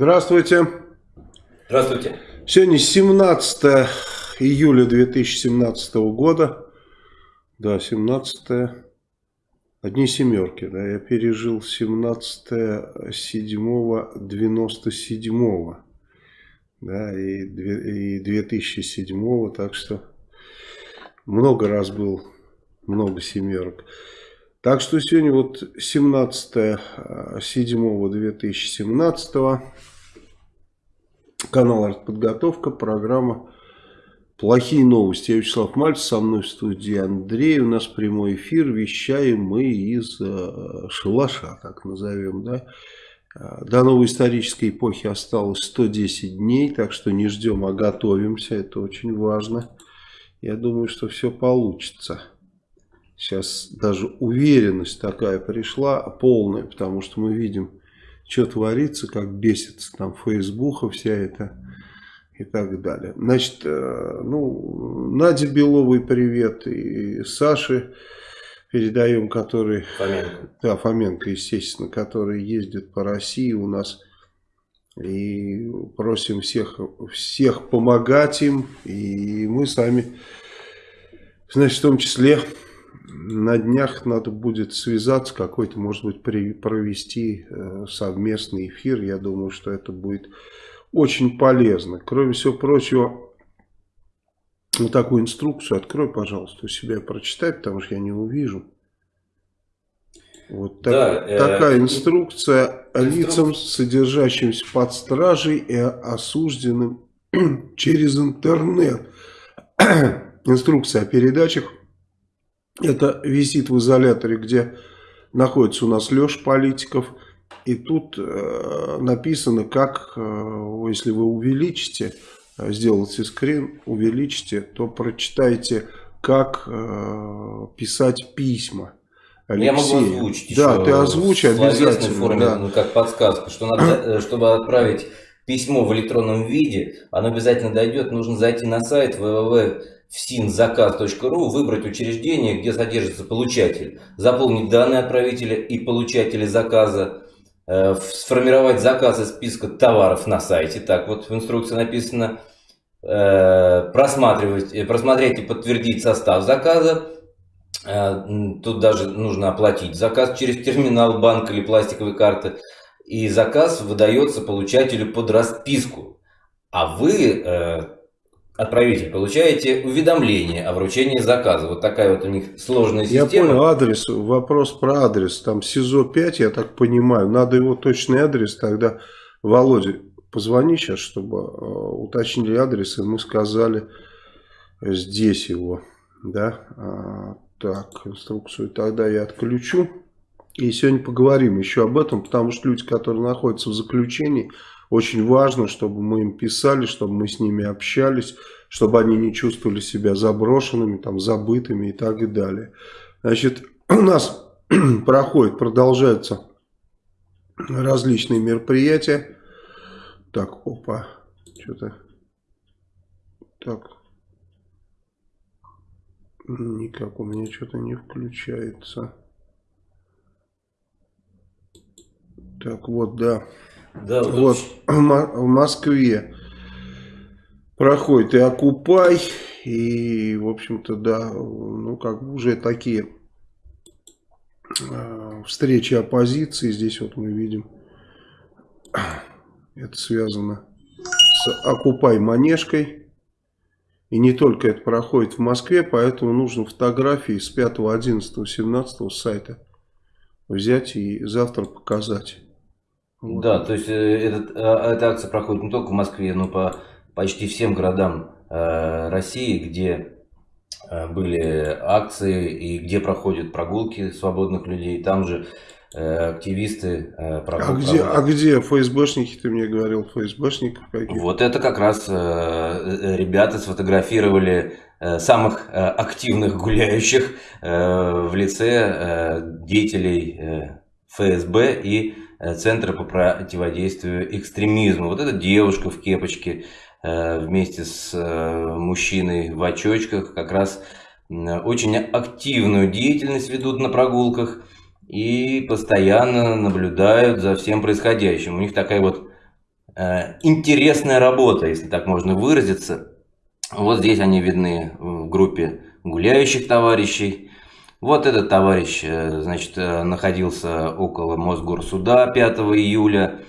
Здравствуйте. Здравствуйте. Сегодня 17 июля 2017 года. Да, 17 одни семерки. Да, я пережил 17 7 97 да, и, и 2007 так что много раз был, много семерок. Так что сегодня вот 17 7 2017 канал «Артподготовка», программа «Плохие новости». Я Вячеслав Мальцев, со мной в студии Андрей. У нас прямой эфир, вещаем мы из э, шалаша, так назовем, да. Э, до новой исторической эпохи осталось 110 дней, так что не ждем, а готовимся, это очень важно. Я думаю, что все получится. Сейчас даже уверенность такая пришла, полная, потому что мы видим, что творится, как бесится там Фейсбука вся эта и так далее. Значит, э, ну, Наде Беловой привет и Саше передаем, который... Фоменко. Да, Фоменко, естественно, который ездит по России у нас. И просим всех, всех помогать им. И мы сами, значит, в том числе на днях надо будет связаться, какой-то, может быть, при, провести э, совместный эфир. Я думаю, что это будет очень полезно. Кроме всего прочего, вот такую инструкцию открой, пожалуйста, у себя прочитай, потому что я не увижу. Вот так, да, э, такая инструкция лицам, содержащимся под стражей и осужденным через интернет. инструкция о передачах это висит в изоляторе, где находится у нас Леша Политиков. И тут э, написано, как, э, если вы увеличите, э, сделаете скрин, увеличите, то прочитайте, как э, писать письма. Алексея. Я могу озвучить Да, ты озвучи обязательно. форме, да. ну, как подсказка, что надо, э, чтобы отправить письмо в электронном виде, оно обязательно дойдет, нужно зайти на сайт www в sinzakaz.ru выбрать учреждение, где содержится получатель, заполнить данные отправителя и получателя заказа, э, сформировать заказ из списка товаров на сайте, так вот в инструкции написано, э, просматривать, э, просмотреть и подтвердить состав заказа, тут даже нужно оплатить заказ через терминал, банк или пластиковые карты, и заказ выдается получателю под расписку, а вы отправитель, получаете уведомление о вручении заказа. Вот такая вот у них сложная система. Я понял адрес, вопрос про адрес. Там СИЗО 5, я так понимаю. Надо его точный адрес тогда. Володя, позвони сейчас, чтобы э, уточнили адрес, и мы сказали здесь его. Да? А, так, инструкцию тогда я отключу. И сегодня поговорим еще об этом, потому что люди, которые находятся в заключении, очень важно, чтобы мы им писали, чтобы мы с ними общались, чтобы они не чувствовали себя заброшенными, там, забытыми и так далее. Значит, у нас проходит, продолжаются различные мероприятия. Так, опа, что-то... Так, никак у меня что-то не включается. Так, вот, да. Да, вот, в Москве. Проходит и Окупай, и, в общем-то, да, ну, как бы уже такие э, встречи оппозиции, здесь вот мы видим, это связано с Окупай Манежкой, и не только это проходит в Москве, поэтому нужно фотографии с 5, 11, 17 сайта взять и завтра показать. Вот. Да, то есть э, этот, э, эта акция проходит не только в Москве, но по почти всем городам э, России, где были акции и где проходят прогулки свободных людей. Там же активисты прогул, а где, а где ФСБшники, ты мне говорил, ФСБшников каких? Вот это как раз ребята сфотографировали самых активных гуляющих в лице деятелей ФСБ и Центра по противодействию экстремизму. Вот эта девушка в кепочке э, вместе с э, мужчиной в очочках как раз очень активную деятельность ведут на прогулках и постоянно наблюдают за всем происходящим. У них такая вот э, интересная работа, если так можно выразиться. Вот здесь они видны в группе гуляющих товарищей. Вот этот товарищ, э, значит, э, находился около Мосгорсуда 5 июля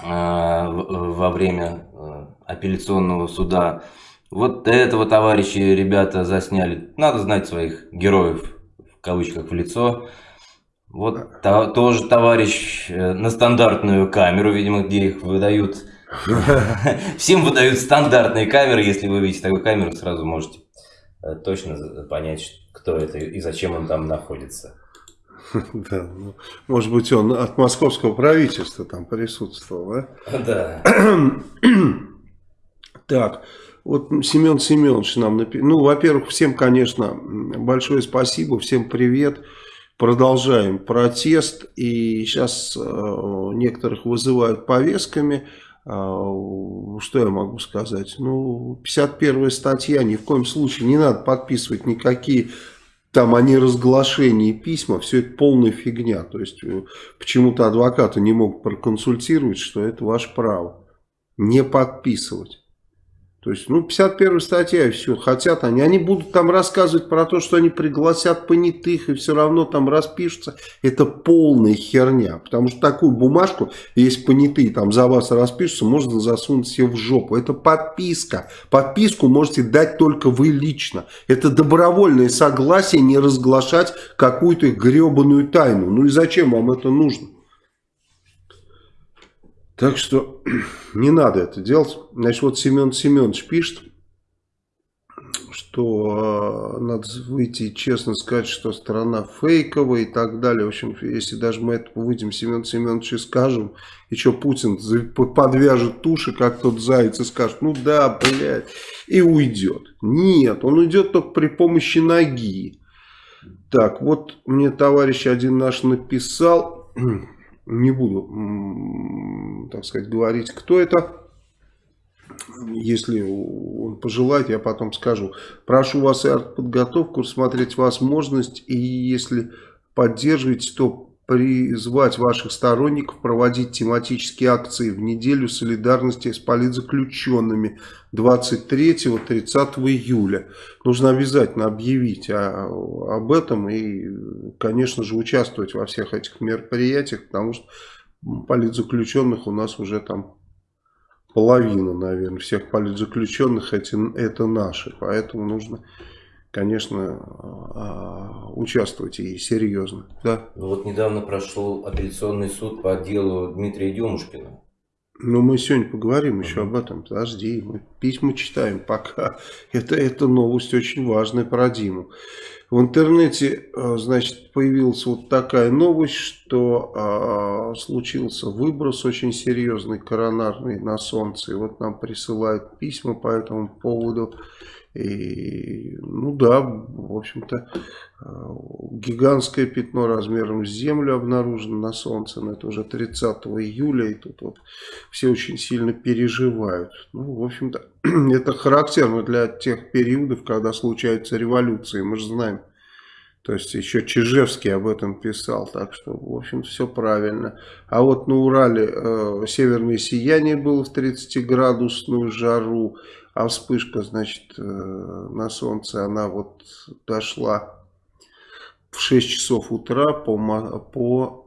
э, во время апелляционного суда. Вот этого товарища ребята засняли. Надо знать своих героев, в кавычках, в лицо. Вот то, тоже товарищ на стандартную камеру, видимо, где их выдают. Всем выдают стандартные камеры. Если вы видите такую камеру, сразу можете точно понять, кто это и зачем он там находится. Да, ну, может быть, он от московского правительства там присутствовал, да? Да. Так, вот Семен Семенович нам написал. Ну, во-первых, всем, конечно, большое спасибо, всем привет. Продолжаем протест. И сейчас э, некоторых вызывают повестками. А, что я могу сказать? Ну, 51 статья, ни в коем случае не надо подписывать никакие там они разглашения письма, все это полная фигня. То есть, э, почему-то адвокаты не могут проконсультировать, что это ваше право. Не подписывать. То есть, ну, 51 статья и все. Хотят они. Они будут там рассказывать про то, что они пригласят понятых и все равно там распишутся. Это полная херня. Потому что такую бумажку, если понятые там за вас распишутся, можно засунуть себе в жопу. Это подписка. Подписку можете дать только вы лично. Это добровольное согласие не разглашать какую-то гребаную тайну. Ну и зачем вам это нужно? Так что не надо это делать. Значит, вот Семен Семенович пишет, что э, надо выйти и честно сказать, что страна фейковая и так далее. В общем, если даже мы это выйдем Семен Семенович и скажем, и что Путин подвяжет туши, как тот заяц, и скажет, ну да, блядь, и уйдет. Нет, он уйдет только при помощи ноги. Так, вот мне товарищ один наш написал не буду, так сказать, говорить, кто это. Если он пожелает, я потом скажу. Прошу вас и подготовку, рассмотреть возможность, и если поддерживаете, то призвать ваших сторонников проводить тематические акции в неделю солидарности с политзаключенными 23-30 июля. Нужно обязательно объявить о, об этом и, конечно же, участвовать во всех этих мероприятиях, потому что политзаключенных у нас уже там половина, наверное, всех политзаключенных эти, это наши, поэтому нужно конечно, а, участвовать и серьезно. Да? Ну вот недавно прошел апелляционный суд по делу Дмитрия Демушкина. Ну, мы сегодня поговорим еще об этом. Подожди, мы письма читаем пока. Это, это новость очень важная про Диму. В интернете, а, значит, появилась вот такая новость, что а, случился выброс очень серьезный, коронарный на солнце. И вот нам присылают письма по этому поводу. И, ну да, в общем-то, э, гигантское пятно размером с Землю обнаружено на Солнце, но это уже 30 июля, и тут вот все очень сильно переживают. Ну, в общем-то, это характерно для тех периодов, когда случаются революции, мы же знаем. То есть еще Чижевский об этом писал, так что, в общем, все правильно. А вот на Урале э, северное сияние было в 30-градусную жару, а вспышка, значит, э, на солнце, она вот дошла в 6 часов утра по, по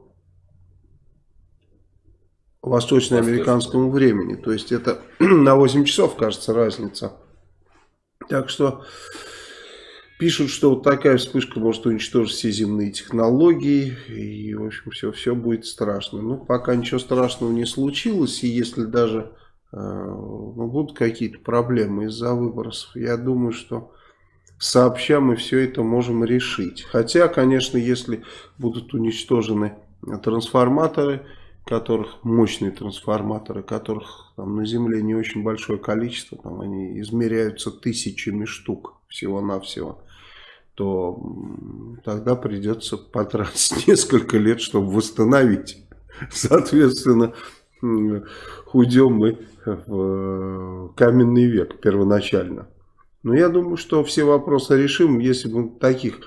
восточноамериканскому времени. То есть это на 8 часов, кажется, разница. Так что пишут, что вот такая вспышка может уничтожить все земные технологии. И, в общем, все, все будет страшно. Но пока ничего страшного не случилось. И если даже ну, будут какие-то проблемы из-за выбросов. Я думаю, что сообща мы все это можем решить. Хотя, конечно, если будут уничтожены трансформаторы, которых мощные трансформаторы, которых там на Земле не очень большое количество, там они измеряются тысячами штук всего-навсего, то тогда придется потратить несколько лет, чтобы восстановить. Соответственно, уйдем мы в каменный век первоначально. Но я думаю, что все вопросы решим. Если мы таких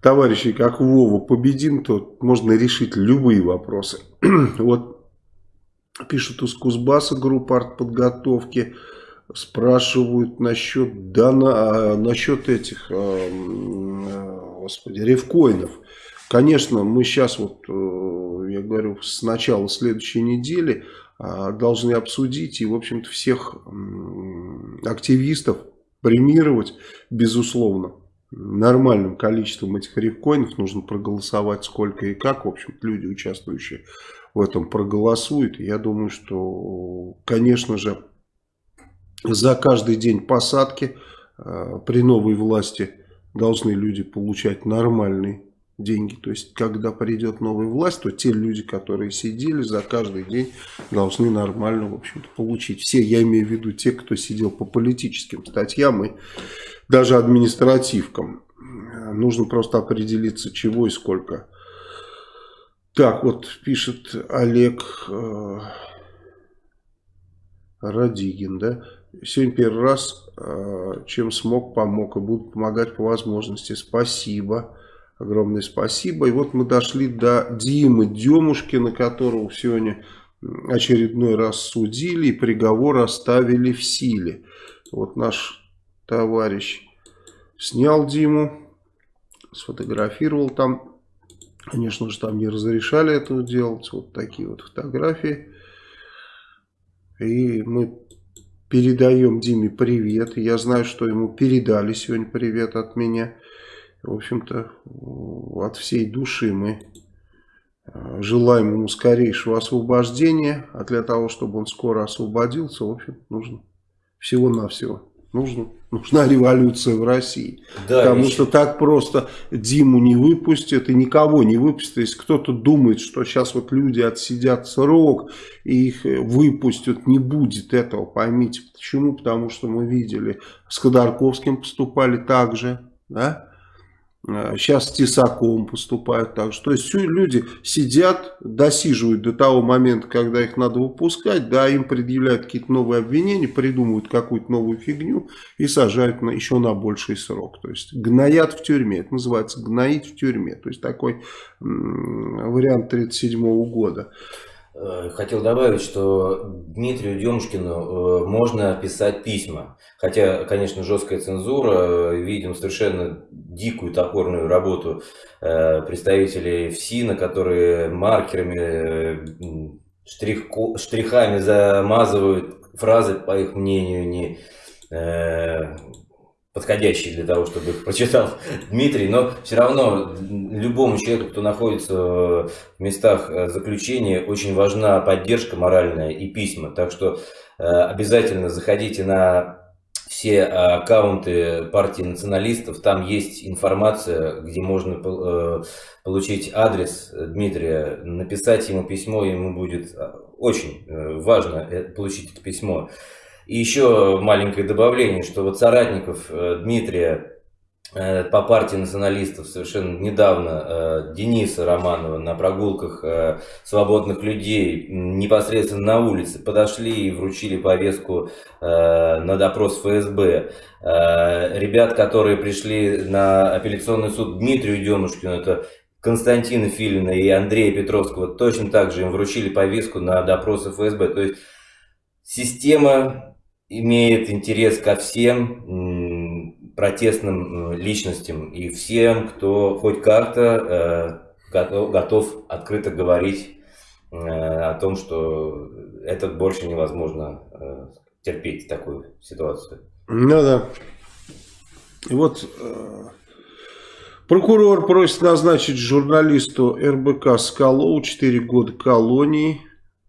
товарищей, как Вова, победим, то можно решить любые вопросы. вот Пишут из Кузбасса группа артподготовки. Спрашивают насчет, да, на, насчет этих, э, господи, ревкоинов. Конечно, мы сейчас, вот, э, я говорю, с начала следующей недели э, должны обсудить и, в общем-то, всех активистов премировать, безусловно нормальным количеством этих рифкоинов нужно проголосовать сколько и как. В общем люди, участвующие в этом, проголосуют. Я думаю, что, конечно же, за каждый день посадки э, при новой власти должны люди получать нормальные деньги. То есть, когда придет новая власть, то те люди, которые сидели за каждый день, должны нормально, в общем-то, получить. Все, я имею в виду те, кто сидел по политическим статьям и даже административкам. Нужно просто определиться, чего и сколько. Так, вот пишет Олег э, Радигин, да. Сегодня первый раз, э, чем смог, помог и буду помогать по возможности. Спасибо. Огромное спасибо. И вот мы дошли до Димы Демушкина, которого сегодня очередной раз судили и приговор оставили в силе. Вот наш товарищ снял Диму, сфотографировал там. Конечно же, там не разрешали этого делать. Вот такие вот фотографии. И мы передаем Диме привет. Я знаю, что ему передали сегодня привет от меня. В общем-то, от всей души мы э, желаем ему скорейшего освобождения. А для того, чтобы он скоро освободился, в общем, нужно всего-навсего Нужно, нужна революция в России. Да, Потому еще... что так просто Диму не выпустят и никого не выпустят. Если кто-то думает, что сейчас вот люди отсидят срок и их выпустят, не будет этого, поймите. Почему? Потому что мы видели, с Ходорковским поступали так же, да? Сейчас с Тесаком поступают так же. То есть люди сидят, досиживают до того момента, когда их надо выпускать, да, им предъявляют какие-то новые обвинения, придумывают какую-то новую фигню и сажают на, еще на больший срок. То есть гноят в тюрьме. Это называется гноить в тюрьме. То есть такой вариант 1937 года. Э, хотел добавить, что Дмитрию Демушкину э, можно писать письма. Хотя, конечно, жесткая цензура, э, видим совершенно дикую топорную работу представителей ФСИНа, которые маркерами, штрих, штрихами замазывают фразы, по их мнению, не подходящие для того, чтобы их прочитал Дмитрий, но все равно любому человеку, кто находится в местах э, заключения, очень важна поддержка моральная и письма. Так что э, обязательно заходите на все аккаунты партии националистов, там есть информация, где можно э, получить адрес Дмитрия, написать ему письмо, ему будет очень важно получить это письмо. И еще маленькое добавление, что вот соратников э, Дмитрия э, по партии националистов совершенно недавно э, Дениса Романова на прогулках свободных людей непосредственно на улице подошли и вручили повестку на допрос ФСБ. Ребят, которые пришли на апелляционный суд Дмитрию Демушкину, это Константина Филина и Андрея Петровского, точно так же им вручили повестку на допросы ФСБ. То есть система имеет интерес ко всем протестным личностям и всем, кто хоть как-то э, готов, открыто говорить э, о том, что это больше невозможно э, терпеть такую ситуацию. Ну да. И вот э, прокурор просит назначить журналисту РБК Скалову 4 года колонии.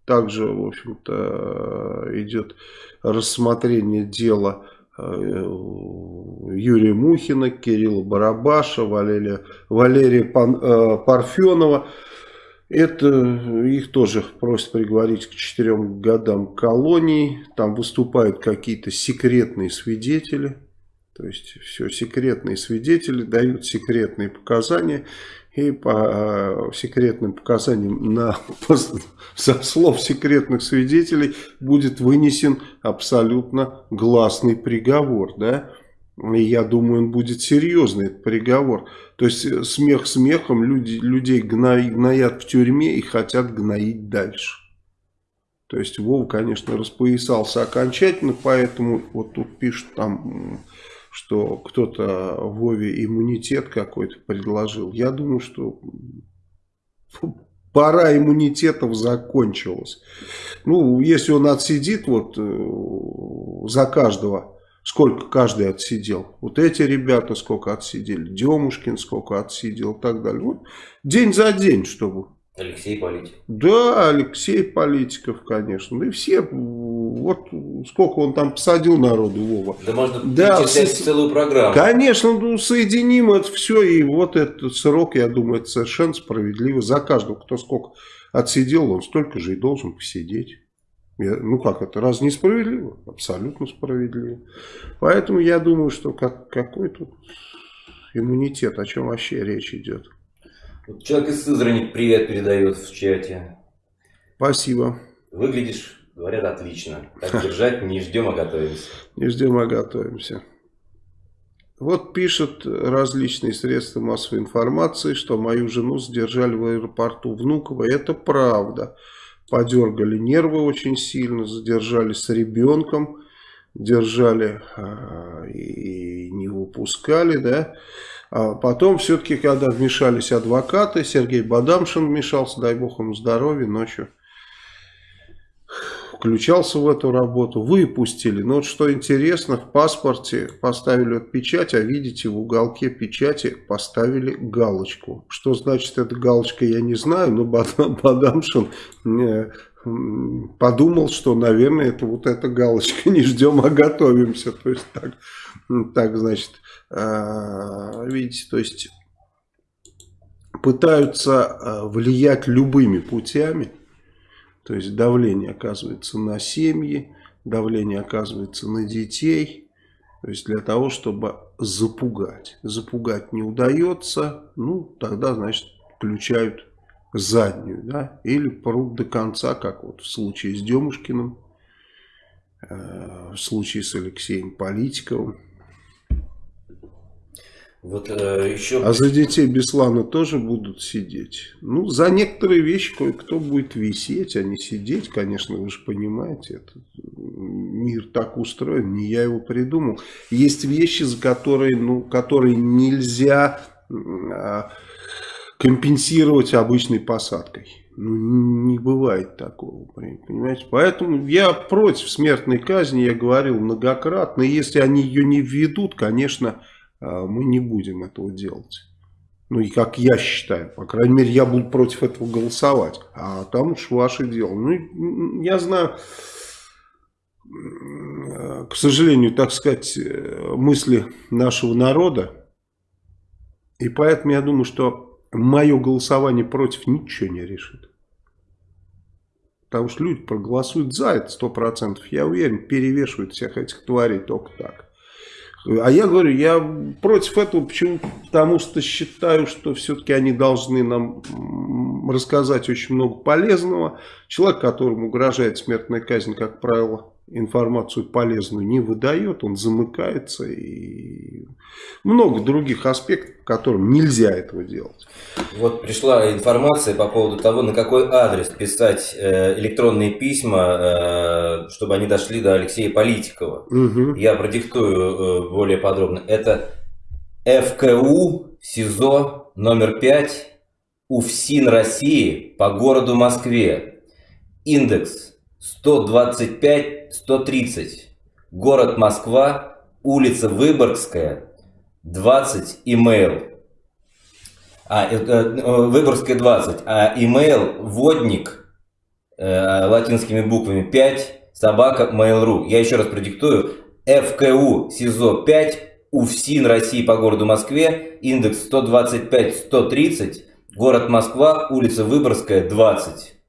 Также, в общем-то, идет рассмотрение дела э, Юрия Мухина, Кирилла Барабаша, Валерия, Валерия Пан, э, Парфенова. Это их тоже просят приговорить к четырем годам колонии. Там выступают какие-то секретные свидетели. То есть все секретные свидетели дают секретные показания и по э, секретным показаниям на, со слов секретных свидетелей будет вынесен абсолютно гласный приговор, да, и я думаю, он будет серьезный, этот приговор. То есть, э, смех смехом, люди, людей гноят в тюрьме и хотят гноить дальше. То есть Вова, конечно, распоясался окончательно, поэтому вот тут пишут там, что кто-то Вове иммунитет какой-то предложил. Я думаю, что пора иммунитетов закончилась. Ну, если он отсидит вот э, за каждого, сколько каждый отсидел. Вот эти ребята сколько отсидели, Демушкин сколько отсидел и так далее. Вот день за день, чтобы Алексей Политик. Да, Алексей Политиков, конечно. Да и все, вот сколько он там посадил народу, Вова. Да можно да, с... целую программу. Конечно, ну, соединим это все, и вот этот срок, я думаю, это совершенно справедливо. За каждого, кто сколько отсидел, он столько же и должен посидеть. Я, ну как это, раз несправедливо? Абсолютно справедливо. Поэтому я думаю, что как, какой тут иммунитет, о чем вообще речь идет. Человек из Сызрани привет передает в чате. Спасибо. Выглядишь, говорят, отлично. Так держать, не ждем, а готовимся. Не ждем, а готовимся. Вот пишут различные средства массовой информации, что мою жену задержали в аэропорту Внуково. Это правда. Подергали нервы очень сильно, задержали с ребенком, держали а, и не выпускали, да. А потом все-таки, когда вмешались адвокаты, Сергей Бадамшин вмешался, дай бог ему здоровья, ночью включался в эту работу, выпустили. Но вот что интересно, в паспорте поставили вот печать, а видите, в уголке печати поставили галочку. Что значит эта галочка, я не знаю, но Бадамшин э, подумал, что, наверное, это вот эта галочка, не ждем, а готовимся. То есть так, так значит, видите, то есть пытаются а, влиять любыми путями, то есть давление оказывается на семьи, давление оказывается на детей, то есть для того, чтобы запугать. Запугать не удается, ну тогда, значит, включают заднюю, да, или прут до конца, как вот в случае с Демушкиным, э, в случае с Алексеем Политиковым. Вот э, еще... А за детей Беслана тоже будут сидеть. Ну, за некоторые вещи кое-кто будет висеть, а не сидеть, конечно, вы же понимаете. Это, мир так устроен, не я его придумал. Есть вещи, за которые, ну, которые нельзя а, компенсировать обычной посадкой. Ну, не бывает такого, понимаете? Поэтому я против смертной казни, я говорил многократно. Если они ее не введут, конечно мы не будем этого делать. Ну и как я считаю, по крайней мере, я буду против этого голосовать. А там уж ваше дело. Ну, я знаю, к сожалению, так сказать, мысли нашего народа. И поэтому я думаю, что мое голосование против ничего не решит. Потому что люди проголосуют за это сто процентов. Я уверен, перевешивают всех этих тварей только так. А я говорю, я против этого, почему? Потому что считаю, что все-таки они должны нам рассказать очень много полезного. Человек, которому угрожает смертная казнь, как правило, информацию полезную не выдает, он замыкается и много других аспектов, которым нельзя этого делать. Вот пришла информация по поводу того, на какой адрес писать э, электронные письма, э, чтобы они дошли до Алексея Политикова. Угу. Я продиктую э, более подробно. Это ФКУ СИЗО номер 5 УФСИН России по городу Москве. Индекс 125-130. Город Москва, улица Выборгская, 20, имейл. А, э, э, Выборгская 20, а имейл водник э, латинскими буквами 5, собака, mail.ru. Я еще раз продиктую. ФКУ СИЗО 5, УФСИН России по городу Москве, индекс 125-130, город Москва, улица Выборгская, 20.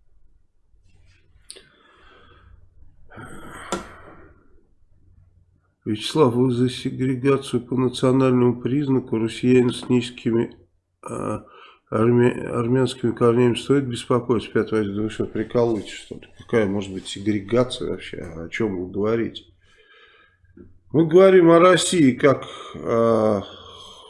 Вячеслав, вы за сегрегацию по национальному признаку россиян с низкими а, армя, армянскими корнями стоит беспокоиться? Опять возьму, вы что, прикалываете что-то? Какая может быть сегрегация вообще? О чем вы говорите? Мы говорим о России как о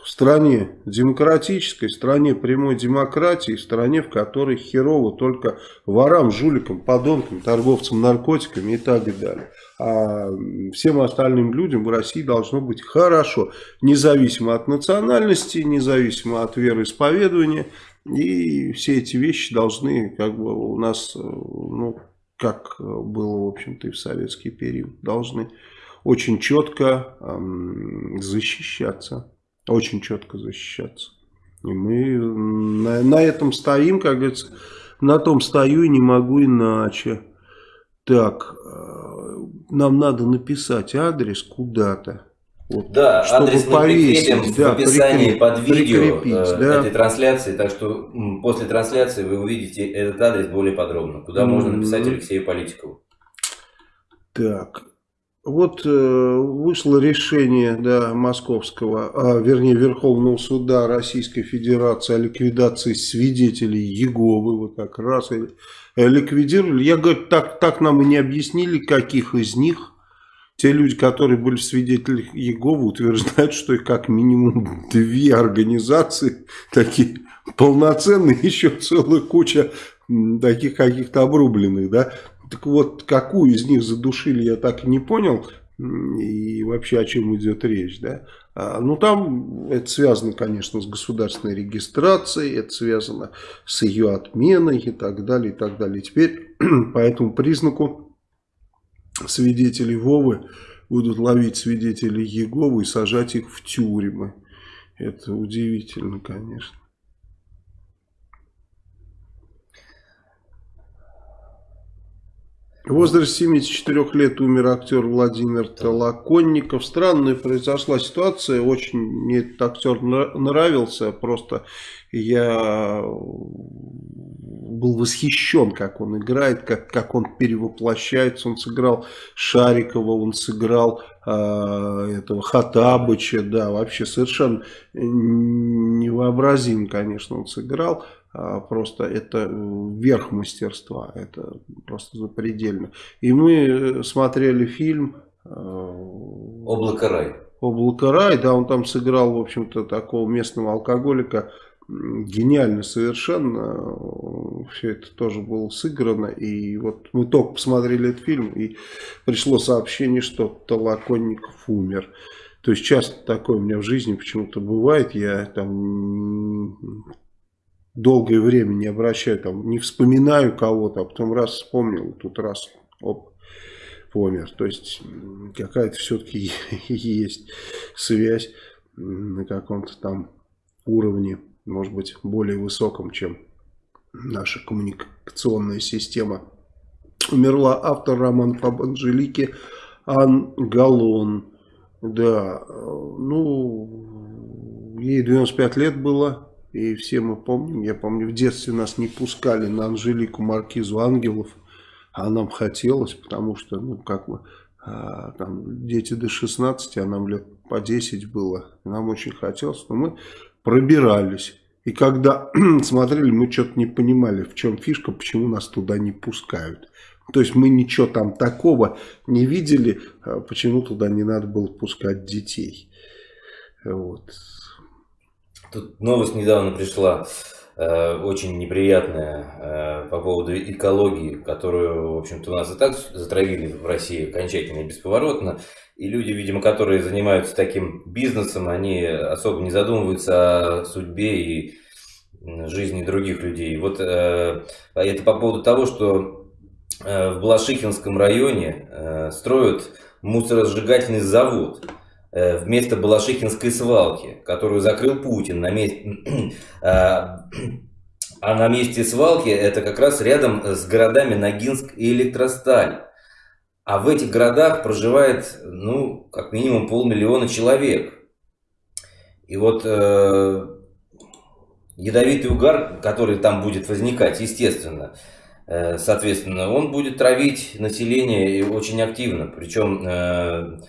стране демократической, стране прямой демократии, стране, в которой херово только ворам, жуликам, подонкам, торговцам наркотиками и так далее. А всем остальным людям в России должно быть хорошо, независимо от национальности, независимо от вероисповедания. И все эти вещи должны как бы у нас, ну, как было, в общем-то, и в советский период, должны очень четко защищаться. Очень четко защищаться. И мы на, на этом стоим, как говорится, на том стою и не могу иначе. Так, э, нам надо написать адрес куда-то. Вот, да, чтобы адрес мы прикрепим да, в описании прикреп, под видео э, да. этой трансляции, так что после трансляции вы увидите этот адрес более подробно, куда mm -hmm. можно написать Алексею Политикову. Так, вот э, вышло решение да, московского, а, вернее Верховного суда Российской Федерации о ликвидации свидетелей Еговы. Вот так раз ликвидировали. Я говорю, так, так нам и не объяснили, каких из них. Те люди, которые были свидетелями Еговы, утверждают, что их как минимум две организации, такие полноценные, еще целая куча таких каких-то обрубленных, да, так вот, какую из них задушили, я так и не понял. И вообще о чем идет речь, да? А, ну, там это связано, конечно, с государственной регистрацией, это связано с ее отменой и так далее, и так далее. Теперь по этому признаку свидетелей Вовы будут ловить свидетелей Еговы и сажать их в тюрьмы. Это удивительно, конечно. В возрасте 74 лет умер актер Владимир Толоконников. Странная произошла ситуация. Очень мне этот актер нравился. Просто я был восхищен, как он играет, как, как он перевоплощается. Он сыграл Шарикова, он сыграл э, этого Хатабыча. Да, вообще совершенно невообразим, конечно, он сыграл. А, просто это верх мастерства, это просто запредельно. И мы э, смотрели фильм э, «Облако рай». «Облако рай», да, он там сыграл, в общем-то, такого местного алкоголика, гениально совершенно, все это тоже было сыграно, и вот мы только посмотрели этот фильм, и пришло сообщение, что Толоконников умер. То есть часто такое у меня в жизни почему-то бывает, я там долгое время не обращаю, там, не вспоминаю кого-то, а потом раз вспомнил, тут раз, оп, помер. То есть какая-то все-таки есть связь на каком-то там уровне, может быть, более высоком, чем наша коммуникационная система. Умерла автор романа об Анжелике Ан Галон. Да, ну, ей 95 лет было, и все мы помним, я помню, в детстве нас не пускали на Анжелику Маркизу Ангелов, а нам хотелось, потому что, ну, как бы, а, там, дети до 16, а нам лет по 10 было, нам очень хотелось, но мы пробирались. И когда смотрели, мы что-то не понимали, в чем фишка, почему нас туда не пускают. То есть мы ничего там такого не видели, а почему туда не надо было пускать детей. Вот. Тут новость недавно пришла, э, очень неприятная э, по поводу экологии, которую, в общем-то, у нас и так затравили в России окончательно и бесповоротно. И люди, видимо, которые занимаются таким бизнесом, они особо не задумываются о судьбе и жизни других людей. Вот э, это по поводу того, что э, в Балашихинском районе э, строят мусоросжигательный завод. Э, вместо Балашихинской свалки, которую закрыл Путин на месте... А, а на месте свалки это как раз рядом с городами Ногинск и Электросталь. А в этих городах проживает, ну, как минимум полмиллиона человек. И вот э, ядовитый угар, который там будет возникать, естественно, э, соответственно, он будет травить население очень активно. Причем э,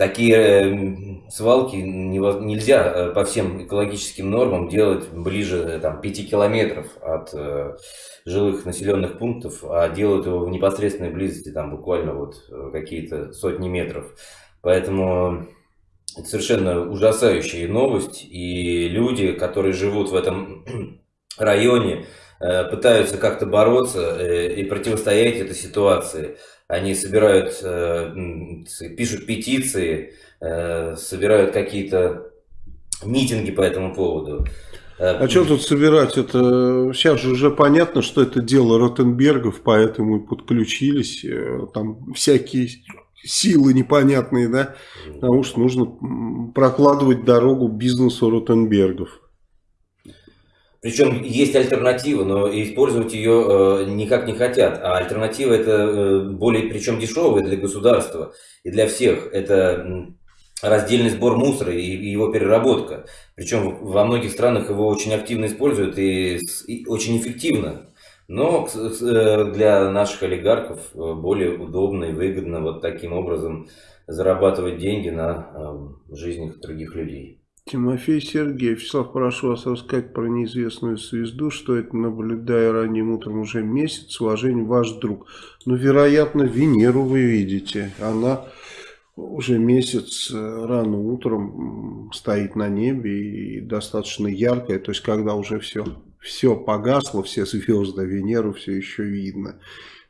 такие свалки нельзя э, по всем экологическим нормам делать ближе э, там, 5 километров от э, жилых населенных пунктов, а делают его в непосредственной близости, там буквально вот какие-то сотни метров. Поэтому совершенно ужасающая новость, и люди, которые живут в этом районе, пытаются как-то бороться и противостоять этой ситуации. Они собирают, э, пишут петиции, собирают какие-то митинги по этому поводу. А что тут собирать? Это сейчас же уже понятно, что это дело Ротенбергов, поэтому и подключились. Там всякие силы непонятные, да, потому что нужно прокладывать дорогу бизнесу Ротенбергов. Причем есть альтернатива, но использовать ее э, никак не хотят. А альтернатива это э, более, причем дешевая для государства и для всех. Это раздельный сбор мусора и, его переработка. Причем во многих странах его очень активно используют и, очень эффективно. Но э, для наших олигархов более удобно и выгодно вот таким образом зарабатывать деньги на жизнях других людей. Тимофей Сергеев, Вячеслав, прошу вас рассказать про неизвестную звезду, что это, наблюдая ранним утром уже месяц, с уважением, ваш друг. Ну, вероятно, Венеру вы видите. Она уже месяц рано утром стоит на небе и достаточно яркая, то есть когда уже все все погасло, все звезды, Венеру все еще видно.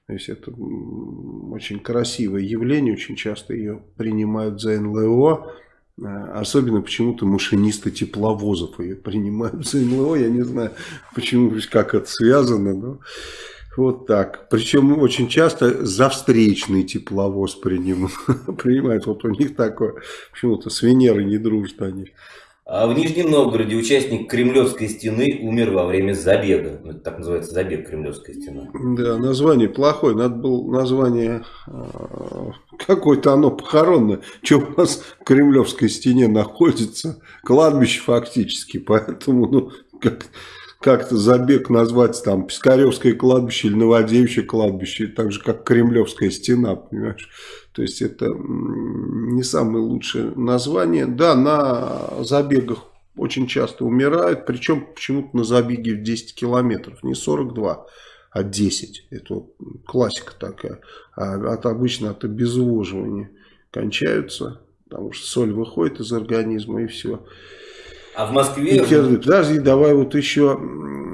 То есть это очень красивое явление, очень часто ее принимают за НЛО, особенно почему-то машинисты тепловозов ее принимают за НЛО, я не знаю, почему, как это связано, но вот так. Причем очень часто за встречный тепловоз принимают, принимают, вот у них такое, почему-то с Венерой не дружат они. А в Нижнем Новгороде участник Кремлевской стены умер во время забега. Ну, это так называется забег Кремлевской стены. Да, название плохое. Надо было название а, какое-то оно похоронное. Что у нас в Кремлевской стене находится? Кладбище фактически. Поэтому, ну, как как-то забег назвать там Пискаревское кладбище или Новодевичье кладбище, так же как Кремлевская стена, понимаешь? То есть это не самое лучшее название. Да, на забегах очень часто умирают, причем почему-то на забеге в 10 километров, не 42, а 10. Это классика такая. А от, обычно от обезвоживания кончаются, потому что соль выходит из организма и все. А в Москве... И Подожди, давай вот еще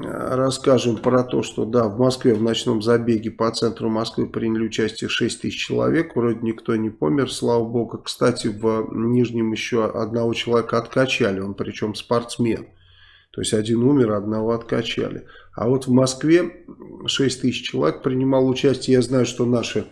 расскажем про то, что да, в Москве в ночном забеге по центру Москвы приняли участие 6 тысяч человек. Вроде никто не помер, слава богу. Кстати, в Нижнем еще одного человека откачали, он причем спортсмен. То есть один умер, одного откачали. А вот в Москве 6 тысяч человек принимал участие. Я знаю, что наши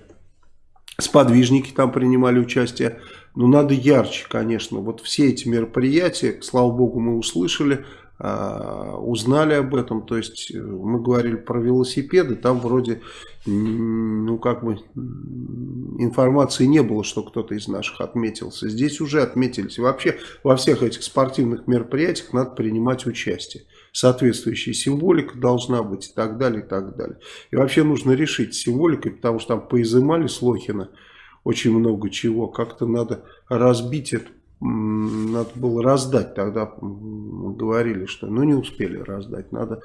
сподвижники там принимали участие. Но надо ярче, конечно. Вот все эти мероприятия, слава богу, мы услышали, а, узнали об этом. То есть э, мы говорили про велосипеды, там вроде, ну как бы, информации не было, что кто-то из наших отметился. Здесь уже отметились. Вообще во всех этих спортивных мероприятиях надо принимать участие. Соответствующая символика должна быть и так далее, и так далее. И вообще нужно решить символикой, потому что там поизымали с Лохина очень много чего. Как-то надо разбить это, надо было раздать. Тогда мы говорили, что ну не успели раздать. Надо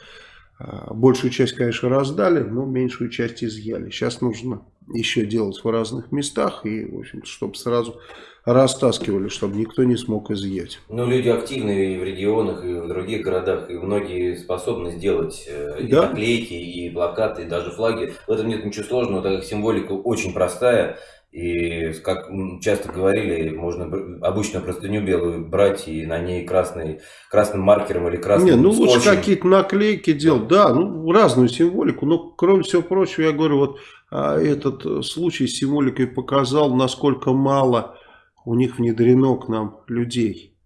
а, большую часть, конечно, раздали, но меньшую часть изъяли. Сейчас нужно еще делать в разных местах и, в общем чтобы сразу растаскивали, чтобы никто не смог изъять. Ну, люди активные и в регионах, и в других городах, и многие способны сделать э, и да? наклейки, и плакаты, и даже флаги. В этом нет ничего сложного, так как символика очень простая. И, как часто говорили, можно обычно простыню белую брать и на ней красный, красным маркером или красным Не, ну скотчем. лучше какие-то наклейки делать, да, ну разную символику. Но кроме всего прочего, я говорю, вот а, этот случай с символикой показал, насколько мало у них внедрено к нам людей.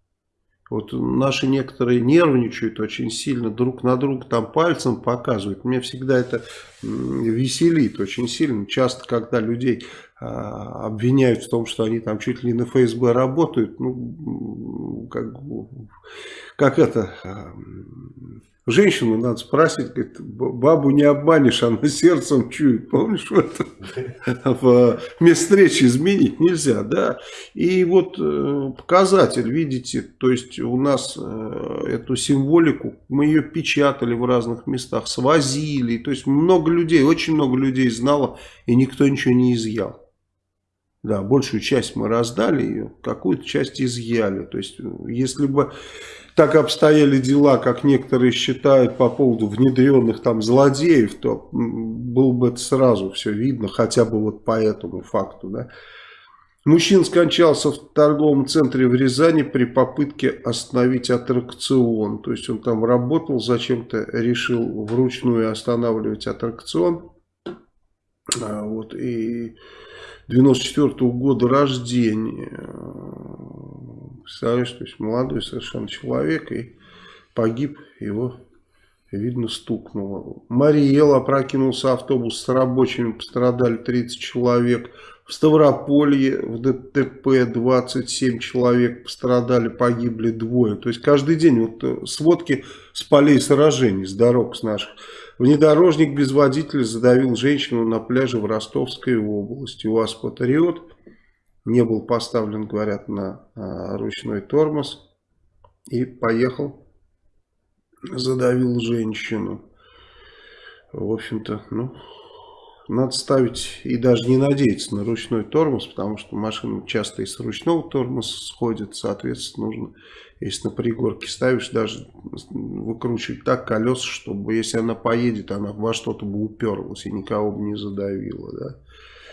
Вот наши некоторые нервничают очень сильно, друг на друга там пальцем показывают. Мне всегда это веселит очень сильно. Часто, когда людей обвиняют в том, что они там чуть ли не на ФСБ работают, ну, как, как это, а, женщину надо спросить, говорит, бабу не обманешь, она сердцем чует, помнишь, в, этом, в место встречи изменить нельзя, да, и вот э, показатель, видите, то есть у нас э, эту символику, мы ее печатали в разных местах, свозили, то есть много людей, очень много людей знало, и никто ничего не изъял. Да, большую часть мы раздали ее, какую-то часть изъяли. То есть, если бы так обстояли дела, как некоторые считают по поводу внедренных там злодеев, то было бы это сразу все видно, хотя бы вот по этому факту, да. Мужчина скончался в торговом центре в Рязани при попытке остановить аттракцион. То есть он там работал, зачем-то решил вручную останавливать аттракцион. А, вот, и 94 -го года рождения. Представляешь, то есть молодой совершенно человек и погиб его видно, стукнуло. Мариэл опрокинулся автобус с рабочими, пострадали 30 человек. В Ставрополье в ДТП 27 человек пострадали, погибли двое. То есть каждый день вот э, сводки с полей сражений, с дорог с наших. Внедорожник без водителя задавил женщину на пляже в Ростовской области. УАЗ-патриот не был поставлен, говорят, на а, ручной тормоз и поехал, задавил женщину. В общем-то, ну, надо ставить и даже не надеяться на ручной тормоз, потому что машины часто и с ручного тормоза сходят, соответственно, нужно, если на пригорке ставишь, даже выкручивать так колеса, чтобы если она поедет, она во что-то бы уперлась и никого бы не задавила, да.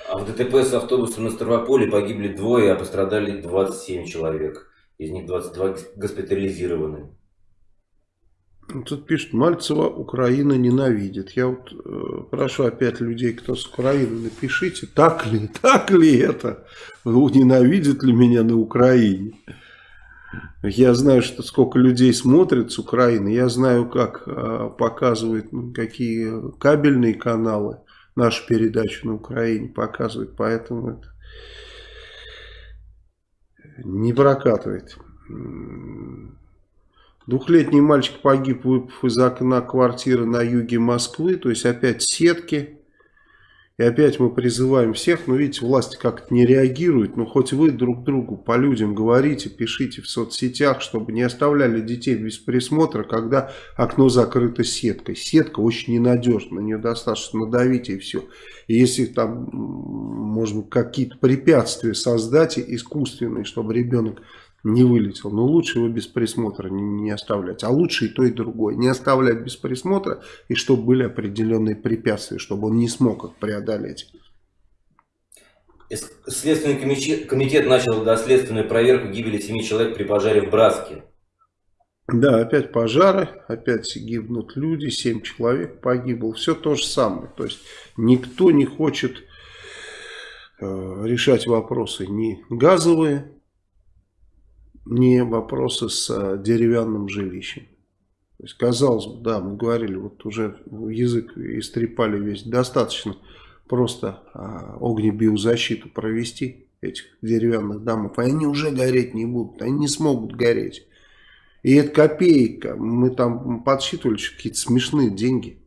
А в ДТП с автобусом на Ставрополе погибли двое, а пострадали 27 человек. Из них 22 госпитализированы. Тут пишет, Мальцева Украина ненавидит. Я вот э, прошу опять людей, кто с Украины, напишите, так ли, так ли это? Ненавидит ли меня на Украине? Я знаю, что сколько людей смотрят с Украины. Я знаю, как э, показывают, какие кабельные каналы нашу передачу на Украине показывают. Поэтому это не прокатывает. Двухлетний мальчик погиб, выпав из окна квартиры на юге Москвы. То есть опять сетки. И опять мы призываем всех, но видите, власти как-то не реагируют. Но хоть вы друг другу по людям говорите, пишите в соцсетях, чтобы не оставляли детей без присмотра, когда окно закрыто сеткой. Сетка очень ненадежна, на нее достаточно надавить и все. И если там, может быть, какие-то препятствия создать искусственные, чтобы ребенок не вылетел. Но лучше его без присмотра не, не оставлять. А лучше и то, и другое. Не оставлять без присмотра, и чтобы были определенные препятствия, чтобы он не смог их преодолеть. Следственный комитет, начал доследственную проверку гибели семи человек при пожаре в Братске. Да, опять пожары, опять гибнут люди, семь человек погибло. Все то же самое. То есть никто не хочет э, решать вопросы ни газовые, не вопросы с а, деревянным жилищем. То есть, казалось бы, да, мы говорили, вот уже язык истрепали весь, достаточно просто а, огнебиозащиту провести этих деревянных домов, и они уже гореть не будут, они не смогут гореть. И это копейка, мы там подсчитывали какие-то смешные деньги.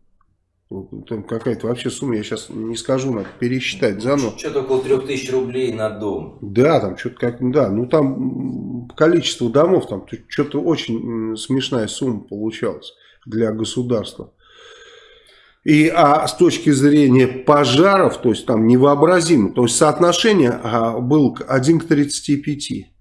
Там какая-то вообще сумма, я сейчас не скажу, надо пересчитать заново. Что-то около 3000 рублей на дом. Да, там что-то как, да, ну там количество домов, там что-то очень смешная сумма получалась для государства. И а с точки зрения пожаров, то есть там невообразимо, то есть соотношение а, было 1 к 35.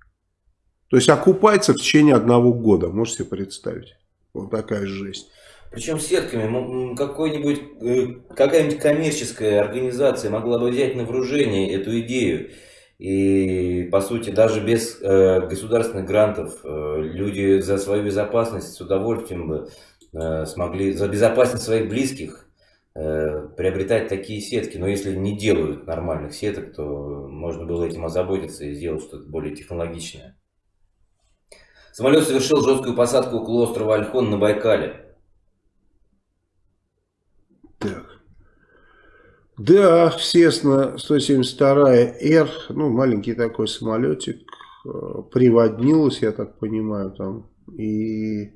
То есть окупается в течение одного года, можете себе представить. Вот такая жесть. Причем сетками какой-нибудь, э, какая-нибудь коммерческая организация могла бы взять на вооружение эту идею. И, по сути, даже без э, государственных грантов э, люди за свою безопасность с удовольствием бы э, смогли, за безопасность своих близких э, приобретать такие сетки. Но если не делают нормальных сеток, то можно было этим озаботиться и сделать что-то более технологичное. Самолет совершил жесткую посадку около острова Альхон на Байкале. Так. Да, естественно, 172-р, ну, маленький такой самолетик, э, приводнилась, я так понимаю, там, и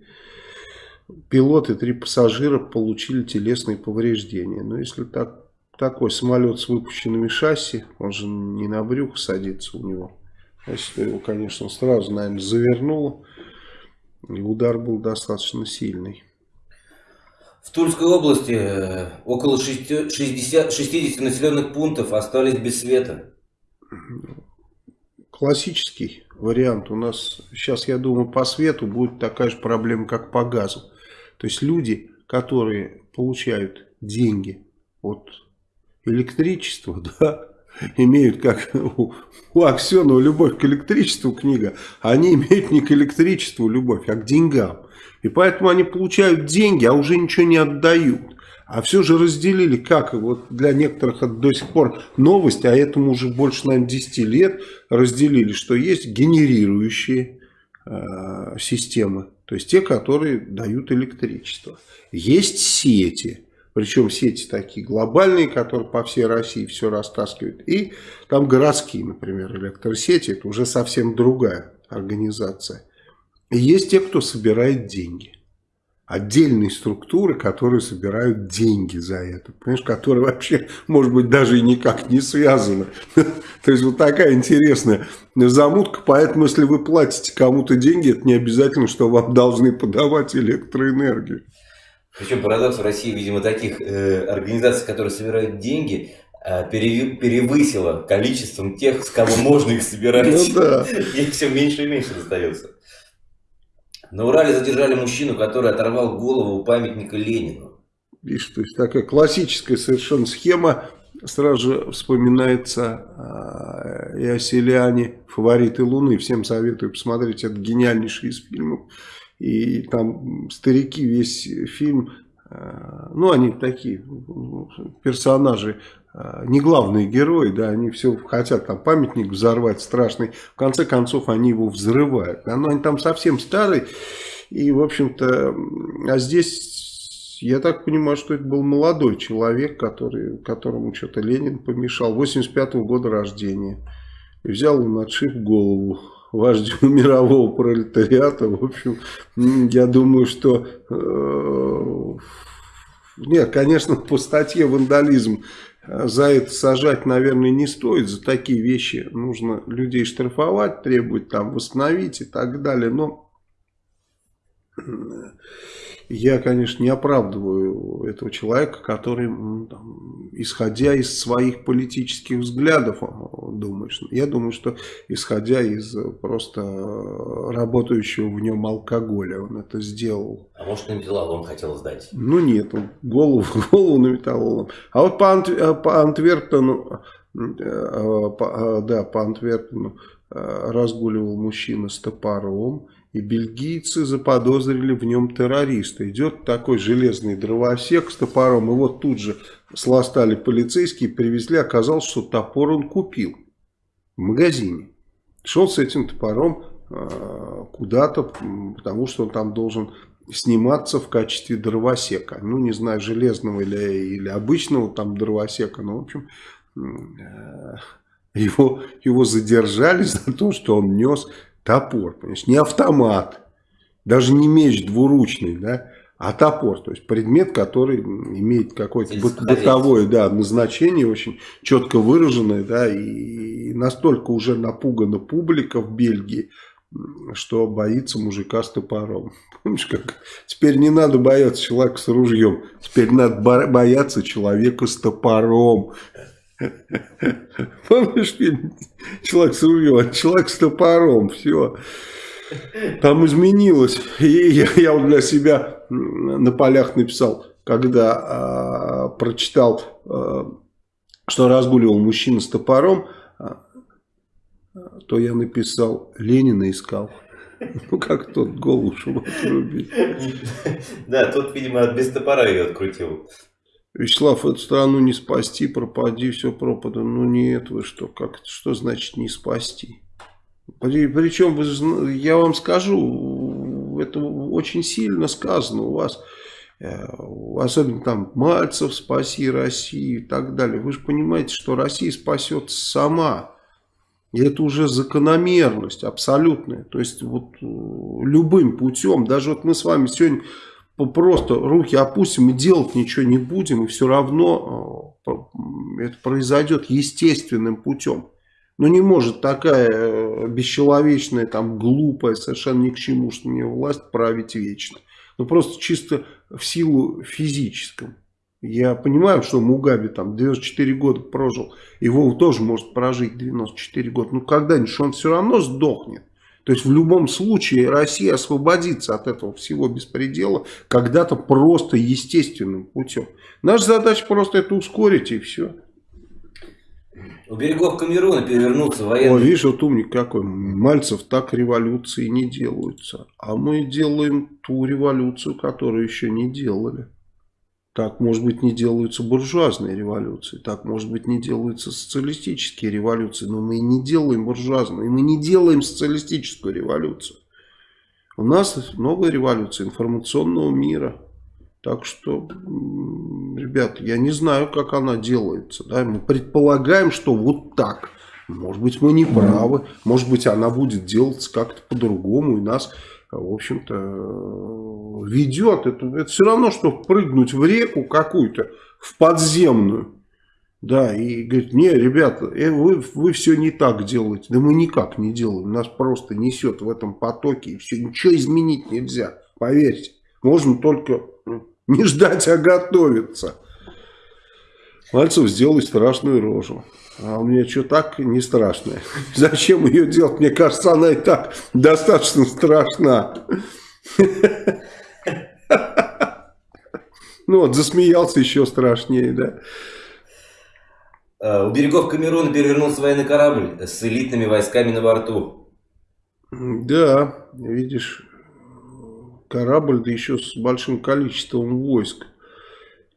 пилот и три пассажира получили телесные повреждения. Но если так, такой самолет с выпущенными шасси, он же не на брюхо садится у него, если его, конечно, сразу, наверное, завернуло, и удар был достаточно сильный. В Тульской области э, около 60, 60 населенных пунктов остались без света. классический вариант. У нас сейчас, я думаю, по свету будет такая же проблема, как по газу. То есть люди, которые получают деньги от электричества, да, имеют, как у, у Аксенова, любовь к электричеству книга, они имеют не к электричеству любовь, а к деньгам. И поэтому они получают деньги, а уже ничего не отдают. А все же разделили, как вот для некоторых до сих пор новость, а этому уже больше, наверное, 10 лет разделили, что есть генерирующие э, системы, то есть те, которые дают электричество. Есть сети, причем сети такие глобальные, которые по всей России все растаскивают. И там городские, например, электросети, это уже совсем другая организация. И есть те, кто собирает деньги отдельные структуры, которые собирают деньги за это, понимаешь, которые вообще, может быть, даже и никак не связаны. То есть вот такая интересная замутка, поэтому если вы платите кому-то деньги, это не обязательно, что вам должны подавать электроэнергию. Причем парадокс в России, видимо, таких э, организаций, которые собирают деньги, э, перевысило количеством тех, с кого можно их собирать. Ну да. Их все меньше и меньше остается. На Урале задержали мужчину, который оторвал голову у памятника Ленину. Видишь, то есть такая классическая совершенно схема. Сразу же вспоминается э, и о селяне «Фавориты Луны». Всем советую посмотреть, это гениальнейший из фильмов. И там старики весь фильм, э, ну они такие персонажи не главные герои, да, они все хотят там памятник взорвать страшный, в конце концов они его взрывают. Да, но они там совсем старые, и, в общем-то, а здесь, я так понимаю, что это был молодой человек, который, которому что-то Ленин помешал, 85 -го года рождения. И взял он, отшиб голову вождю мирового пролетариата. В общем, я думаю, что... Э, нет, конечно, по статье вандализм за это сажать, наверное, не стоит. За такие вещи нужно людей штрафовать, требовать там восстановить и так далее. Но я, конечно, не оправдываю этого человека, который, там, исходя из своих политических взглядов, думаешь. Я думаю, что исходя из просто работающего в нем алкоголя, он это сделал. А может, на металлолом хотел сдать? Ну нет, он голову, голову на металлолом. А вот по, Ант, по Антверпену, э, по, да, по Антверпену э, разгуливал мужчина с топором и бельгийцы заподозрили в нем террориста. Идет такой железный дровосек с топором, и вот тут же сластали полицейские, привезли, оказалось, что топор он купил в магазине. Шел с этим топором э, куда-то, потому что он там должен сниматься в качестве дровосека. Ну, не знаю, железного или, или обычного там дровосека, но, в общем, э, его, его задержали за то, что он нес топор, понимаешь, не автомат, даже не меч двуручный, да, а топор, то есть предмет, который имеет какое-то бытовое да, назначение, очень четко выраженное, да, и настолько уже напугана публика в Бельгии, что боится мужика с топором. Помнишь, как теперь не надо бояться человека с ружьем, теперь надо бояться человека с топором. Помнишь фильм «Человек с ружьем», «Человек с топором», все. Там изменилось. И я, я вот для себя на полях написал, когда э, прочитал, э, что разгуливал мужчина с топором, э, то я написал «Ленина искал». Ну, как тот голову, чтобы отрубить. Да, тот, видимо, без топора ее открутил. Вячеслав, эту страну не спасти, пропади, все пропадано. Ну нет, вы что, как что значит не спасти? При, причем, я вам скажу, это очень сильно сказано у вас, э, особенно там Мальцев, спаси Россию и так далее. Вы же понимаете, что Россия спасет сама. И это уже закономерность абсолютная. То есть вот э, любым путем, даже вот мы с вами сегодня просто руки опустим и делать ничего не будем, и все равно э, это произойдет естественным путем. Но не может такая э, бесчеловечная, там, глупая, совершенно ни к чему, что мне власть править вечно. Ну просто чисто в силу физическом. Я понимаю, что Мугаби там 94 года прожил, Вова тоже может прожить 94 года, но когда-нибудь он все равно сдохнет. То есть в любом случае Россия освободится от этого всего беспредела когда-то просто естественным путем. Наша задача просто это ускорить и все. У берегов Камеруна перевернуться военный... О, видишь, вот умник какой. Мальцев так революции не делаются. А мы делаем ту революцию, которую еще не делали. Так, может быть, не делаются буржуазные революции, так, может быть, не делаются социалистические революции, но мы и не делаем буржуазную, и мы не делаем социалистическую революцию. У нас новая революция информационного мира. Так что, ребят, я не знаю, как она делается. Да? Мы предполагаем, что вот так. Может быть, мы не правы. Может быть, она будет делаться как-то по-другому. И нас, в общем-то, ведет. Это, это все равно, что прыгнуть в реку какую-то, в подземную. Да, и говорит, не, ребята, э, вы, вы все не так делаете. Да мы никак не делаем. Нас просто несет в этом потоке. И все, ничего изменить нельзя. Поверьте. Можно только ну, не ждать, а готовиться. Мальцев сделай страшную рожу. А у меня что так не страшное. Зачем ее делать? Мне кажется, она и так достаточно страшна. Ну вот, засмеялся еще страшнее, да. А, у берегов Камеруна перевернулся военный корабль с элитными войсками на борту. Да, видишь, корабль, да еще с большим количеством войск.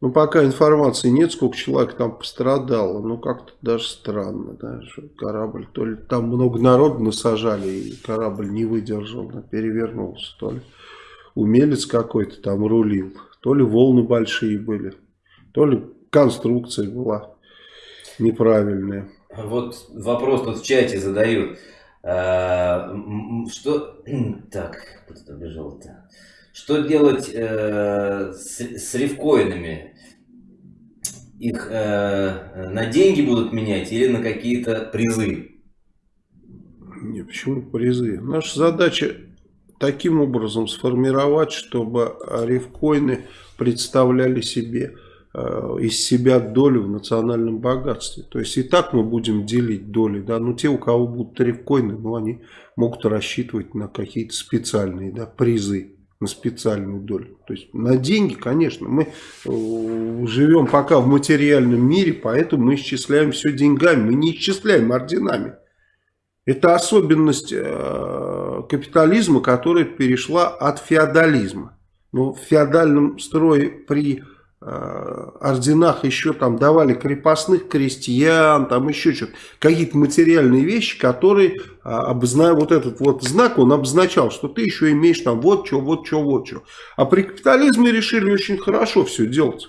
Ну, пока информации нет, сколько человек там пострадало. Ну, как-то даже странно, да, что корабль, то ли там много народу насажали, и корабль не выдержал, перевернулся, то ли умелец какой-то там рулил, то ли волны большие были, то ли конструкция была неправильная. Вот вопрос тут в чате задают. А, что... Так, куда-то бежал-то. Что делать э, с, с рифкоинами? Их э, на деньги будут менять или на какие-то призы? Не, почему призы? Наша задача таким образом сформировать, чтобы рифкоины представляли себе э, из себя долю в национальном богатстве. То есть и так мы будем делить доли, да, но те, у кого будут рифкоины, ну, они могут рассчитывать на какие-то специальные да, призы, на специальную долю. То есть на деньги, конечно, мы э, живем пока в материальном мире, поэтому мы исчисляем все деньгами, мы не исчисляем орденами. Это особенность э, капитализма, которая перешла от феодализма. Но в феодальном строе при орденах еще там давали крепостных крестьян, там еще что-то, какие-то материальные вещи, которые, э, обозна... вот этот вот знак, он обозначал, что ты еще имеешь там вот что, вот что, вот что. А при капитализме решили очень хорошо все делать.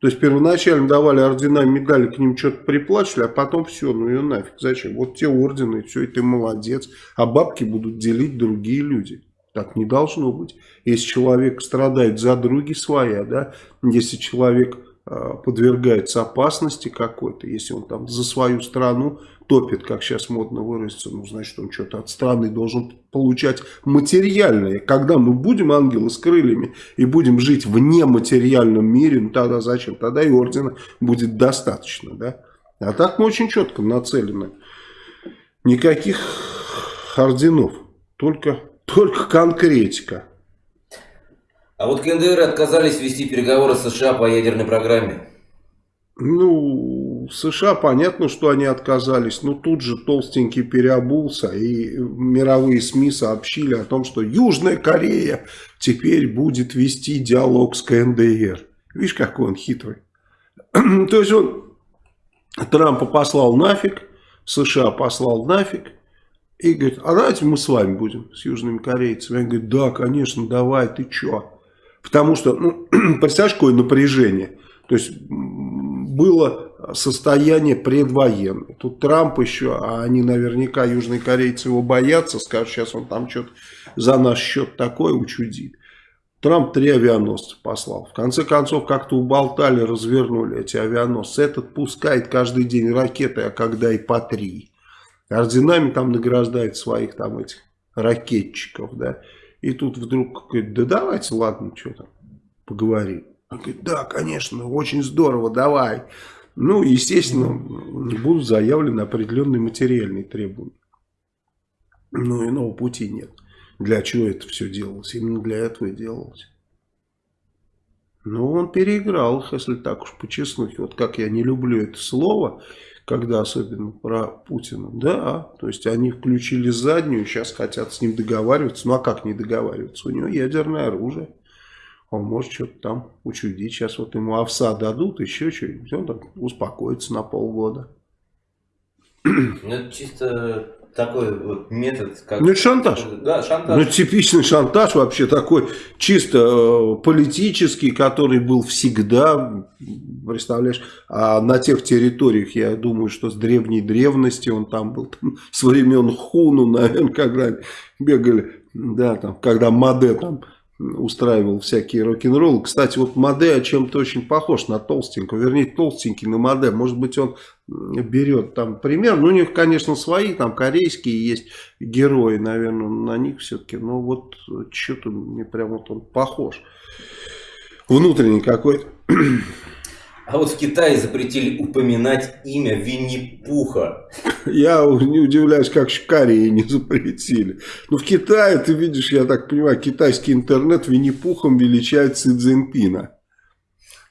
То есть первоначально давали ордена, медали, к ним что-то приплачивали, а потом все, ну ее нафиг, зачем? Вот те ордены, все, и ты молодец. А бабки будут делить другие люди. Так не должно быть. Если человек страдает за други своя, да, если человек э, подвергается опасности какой-то, если он там за свою страну топит, как сейчас модно выразиться, ну, значит, он что-то от страны должен получать материальное. Когда мы будем ангелы с крыльями и будем жить в нематериальном мире, ну, тогда зачем? Тогда и ордена будет достаточно, да? А так мы очень четко нацелены. Никаких орденов, только, только конкретика. А вот КНДР отказались вести переговоры с США по ядерной программе. Ну, США понятно, что они отказались, но тут же толстенький переобулся, и мировые СМИ сообщили о том, что Южная Корея теперь будет вести диалог с КНДР. Видишь, какой он хитрый. То есть он Трампа послал нафиг, США послал нафиг, и говорит, а давайте мы с вами будем, с южными корейцами. Они говорят, да, конечно, давай, ты чё? Потому что, ну, представляешь, какое напряжение. То есть было состояние предвоенное. Тут Трамп еще, а они наверняка, южные корейцы его боятся, скажут, сейчас он там что-то за наш счет такое учудит. Трамп три авианосца послал. В конце концов, как-то уболтали, развернули эти авианосцы. Этот пускает каждый день ракеты, а когда и по три. Орденами там награждает своих там этих ракетчиков, да. И тут вдруг говорит, да давайте, ладно, что там, поговорим. Он говорит, да, конечно, очень здорово, давай. Ну, естественно, будут заявлены определенные материальные требования. Ну, иного пути нет. Для чего это все делалось? Именно для этого и делалось. Ну, он переиграл их, если так уж по честности. Вот как я не люблю это слово, когда особенно про Путина. Да, то есть они включили заднюю, сейчас хотят с ним договариваться. Ну, а как не договариваться? У него ядерное оружие. Он может что-то там учудить. Сейчас вот ему овса дадут, еще что-нибудь. Он там успокоится на полгода. Ну, это чисто такой вот метод, как... Ну, это шантаж. Да, шантаж. Ну, типичный шантаж вообще такой чисто э, политический, который был всегда, представляешь, а на тех территориях, я думаю, что с древней древности он там был, там, с времен Хуну, наверное, когда бегали, да, там, когда Маде там устраивал всякие рок-н-роллы. Кстати, вот Маде чем-то очень похож на толстенького, вернее, толстенький на Маде. Может быть, он берет там пример. Ну, у них, конечно, свои, там корейские есть герои, наверное, на них все-таки. Но вот что-то мне прям вот он похож. Внутренний какой-то. А вот в Китае запретили упоминать имя Винни-Пуха. Я не удивляюсь, как в Корее не запретили. Но в Китае, ты видишь, я так понимаю, китайский интернет Винни-Пухом величает Си Цзиньпина.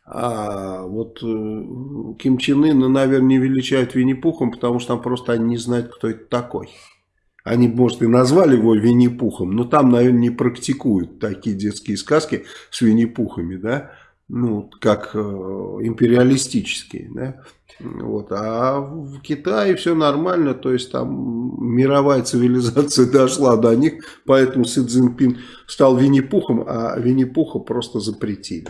А вот э, Ким Чен Ына, наверное, не величают Винни-Пухом, потому что там просто они не знают, кто это такой. Они, может, и назвали его Винни-Пухом, но там, наверное, не практикуют такие детские сказки с Винни-Пухами, да ну, как э, империалистические, да, вот, а в Китае все нормально, то есть там мировая цивилизация дошла до них, поэтому Си Цзиньпин стал Винни-Пухом, а Винни-Пуха просто запретили.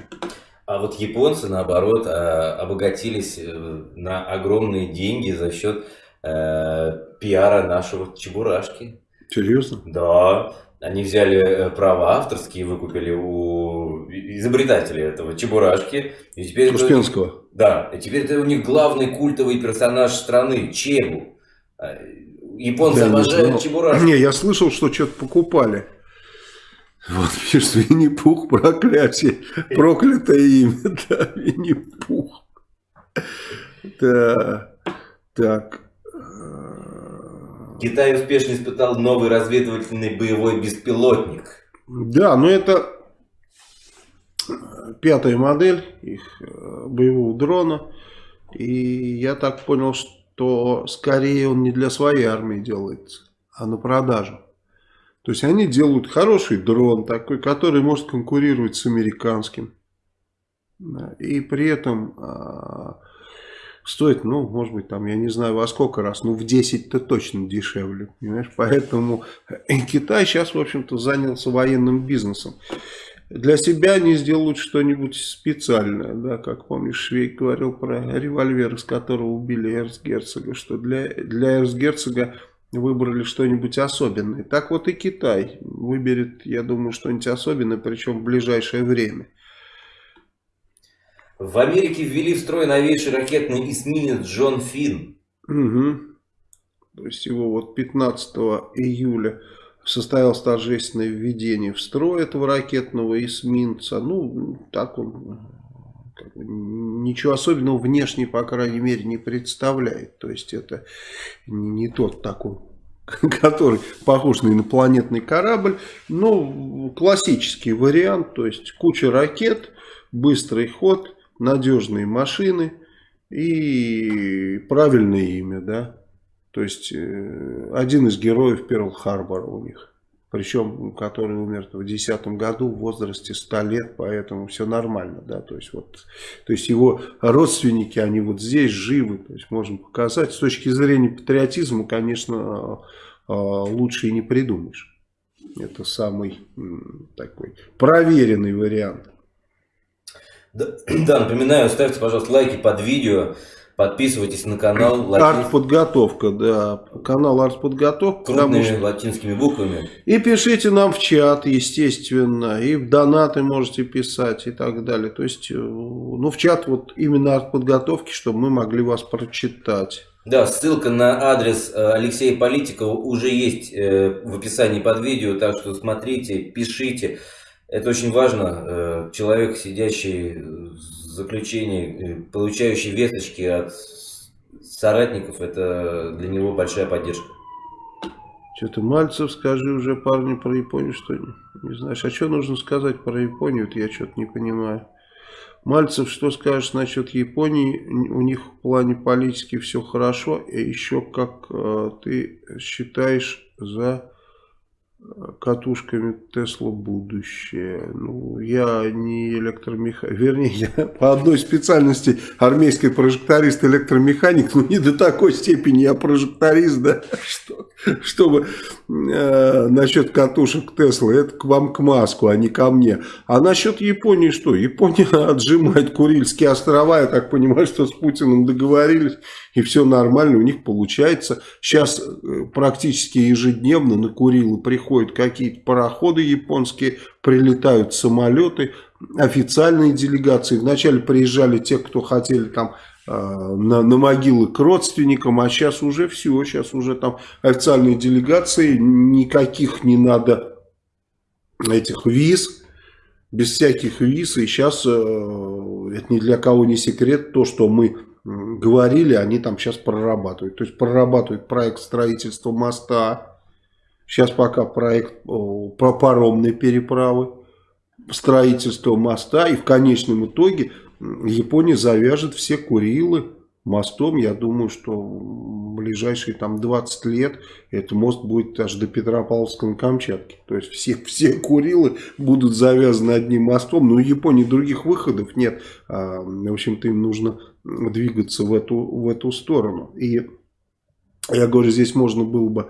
А вот японцы, наоборот, а, обогатились э, на огромные деньги за счет э, пиара нашего Чебурашки. Серьезно? Да. Они взяли э, права авторские, выкупили у изобретателя этого Чебурашки. И теперь Успенского. Это, да, и теперь это у них главный культовый персонаж страны, Чебу. Японцы да, обожают Чебурашки. Не, я слышал, что что-то покупали. Вот, видишь, Винни-Пух, проклятие, проклятое имя, да, Винни-Пух. Да, так, Китай успешно испытал новый разведывательный боевой беспилотник. Да, но это пятая модель их э, боевого дрона. И я так понял, что скорее он не для своей армии делается, а на продажу. То есть они делают хороший дрон такой, который может конкурировать с американским. И при этом а, стоит, ну, может быть, там, я не знаю во сколько раз, ну, в 10-то точно дешевле, понимаешь? Поэтому Китай сейчас, в общем-то, занялся военным бизнесом. Для себя они сделают что-нибудь специальное, да, как помнишь, Швейк говорил про револьвер, из которого убили эрцгерцога, что для, для эрцгерцога выбрали что-нибудь особенное. Так вот и Китай выберет, я думаю, что-нибудь особенное, причем в ближайшее время. В Америке ввели в строй новейший ракетный эсминец Джон Финн. Угу. То есть его вот 15 июля состоялось торжественное введение в строй этого ракетного эсминца. Ну, так он ничего особенного внешне, по крайней мере, не представляет. То есть это не, тот такой который похож на инопланетный корабль, но классический вариант, то есть куча ракет, быстрый ход, надежные машины и правильное имя, да. То есть, э, один из героев Перл-Харбора у них. Причем, который умер в 2010 году в возрасте 100 лет, поэтому все нормально, да, то есть вот, то есть его родственники, они вот здесь живы, то есть можем показать. С точки зрения патриотизма, конечно, э, лучше и не придумаешь. Это самый такой проверенный вариант. Да, да, напоминаю, ставьте, пожалуйста, лайки под видео, подписывайтесь на канал. Артподготовка, да, канал Артподготовка. Крупными что... латинскими буквами. И пишите нам в чат, естественно, и в донаты можете писать и так далее. То есть, э, ну, в чат вот именно Артподготовки, чтобы мы могли вас прочитать. Да, ссылка на адрес э, Алексея Политикова уже есть э, в описании под видео, так что смотрите, пишите. Это очень важно. Человек, сидящий в заключении, получающий весточки от соратников, это для него большая поддержка. Что-то Мальцев, скажи уже парню про Японию, что не, не знаешь. А что нужно сказать про Японию, это я что-то не понимаю. Мальцев, что скажешь насчет Японии? У них в плане политики все хорошо. И еще как э, ты считаешь за катушками Тесла будущее. Ну, я не электромеханик, вернее, я по одной специальности армейский прожекторист, электромеханик, но не до такой степени я прожекторист, да, что, чтобы э, насчет катушек Тесла, это к вам к Маску, а не ко мне. А насчет Японии что? Япония отжимает Курильские острова, я так понимаю, что с Путиным договорились, и все нормально у них получается. Сейчас э, практически ежедневно на Курилы приходят какие-то пароходы японские, прилетают самолеты, официальные делегации. Вначале приезжали те, кто хотели там э, на, на могилы к родственникам, а сейчас уже все, сейчас уже там официальные делегации, никаких не надо этих виз, без всяких виз, и сейчас э, это ни для кого не секрет, то, что мы говорили, они там сейчас прорабатывают. То есть прорабатывают проект строительства моста, сейчас пока проект про паромной переправы, строительство моста, и в конечном итоге Япония завяжет все Курилы мостом. Я думаю, что в ближайшие там 20 лет этот мост будет аж до Петропавловска на Камчатке. То есть все, все Курилы будут завязаны одним мостом. Но у Японии других выходов нет. А, в общем-то им нужно двигаться в эту, в эту сторону. И я говорю, здесь можно было бы,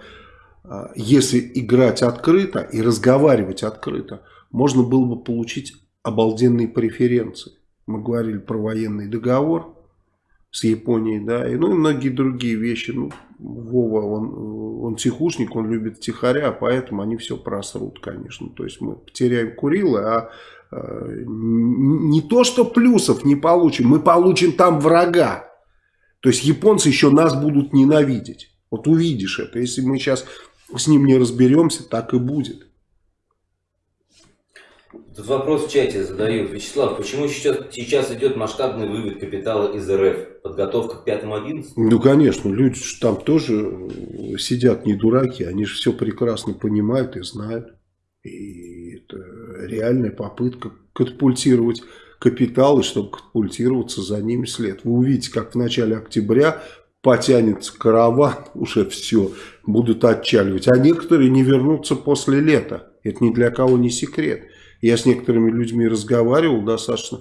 если играть открыто и разговаривать открыто, можно было бы получить обалденные преференции. Мы говорили про военный договор с Японией, да, и, ну и многие другие вещи. Ну, Вова, он, он тихушник, он любит тихаря, поэтому они все просрут, конечно. То есть мы потеряем Курилы, а э, не то, что плюсов не получим, мы получим там врага. То есть японцы еще нас будут ненавидеть. Вот увидишь это. Если мы сейчас с ним не разберемся, так и будет. Тут вопрос в чате задают. Вячеслав, почему сейчас, сейчас идет масштабный вывод капитала из РФ? Подготовка к 5-11? Ну, конечно, люди там тоже сидят не дураки, они же все прекрасно понимают и знают. И это реальная попытка катапультировать капитал, и чтобы катапультироваться за ними след. Вы увидите, как в начале октября потянется караван, уже все, будут отчаливать. А некоторые не вернутся после лета. Это ни для кого не секрет. Я с некоторыми людьми разговаривал, достаточно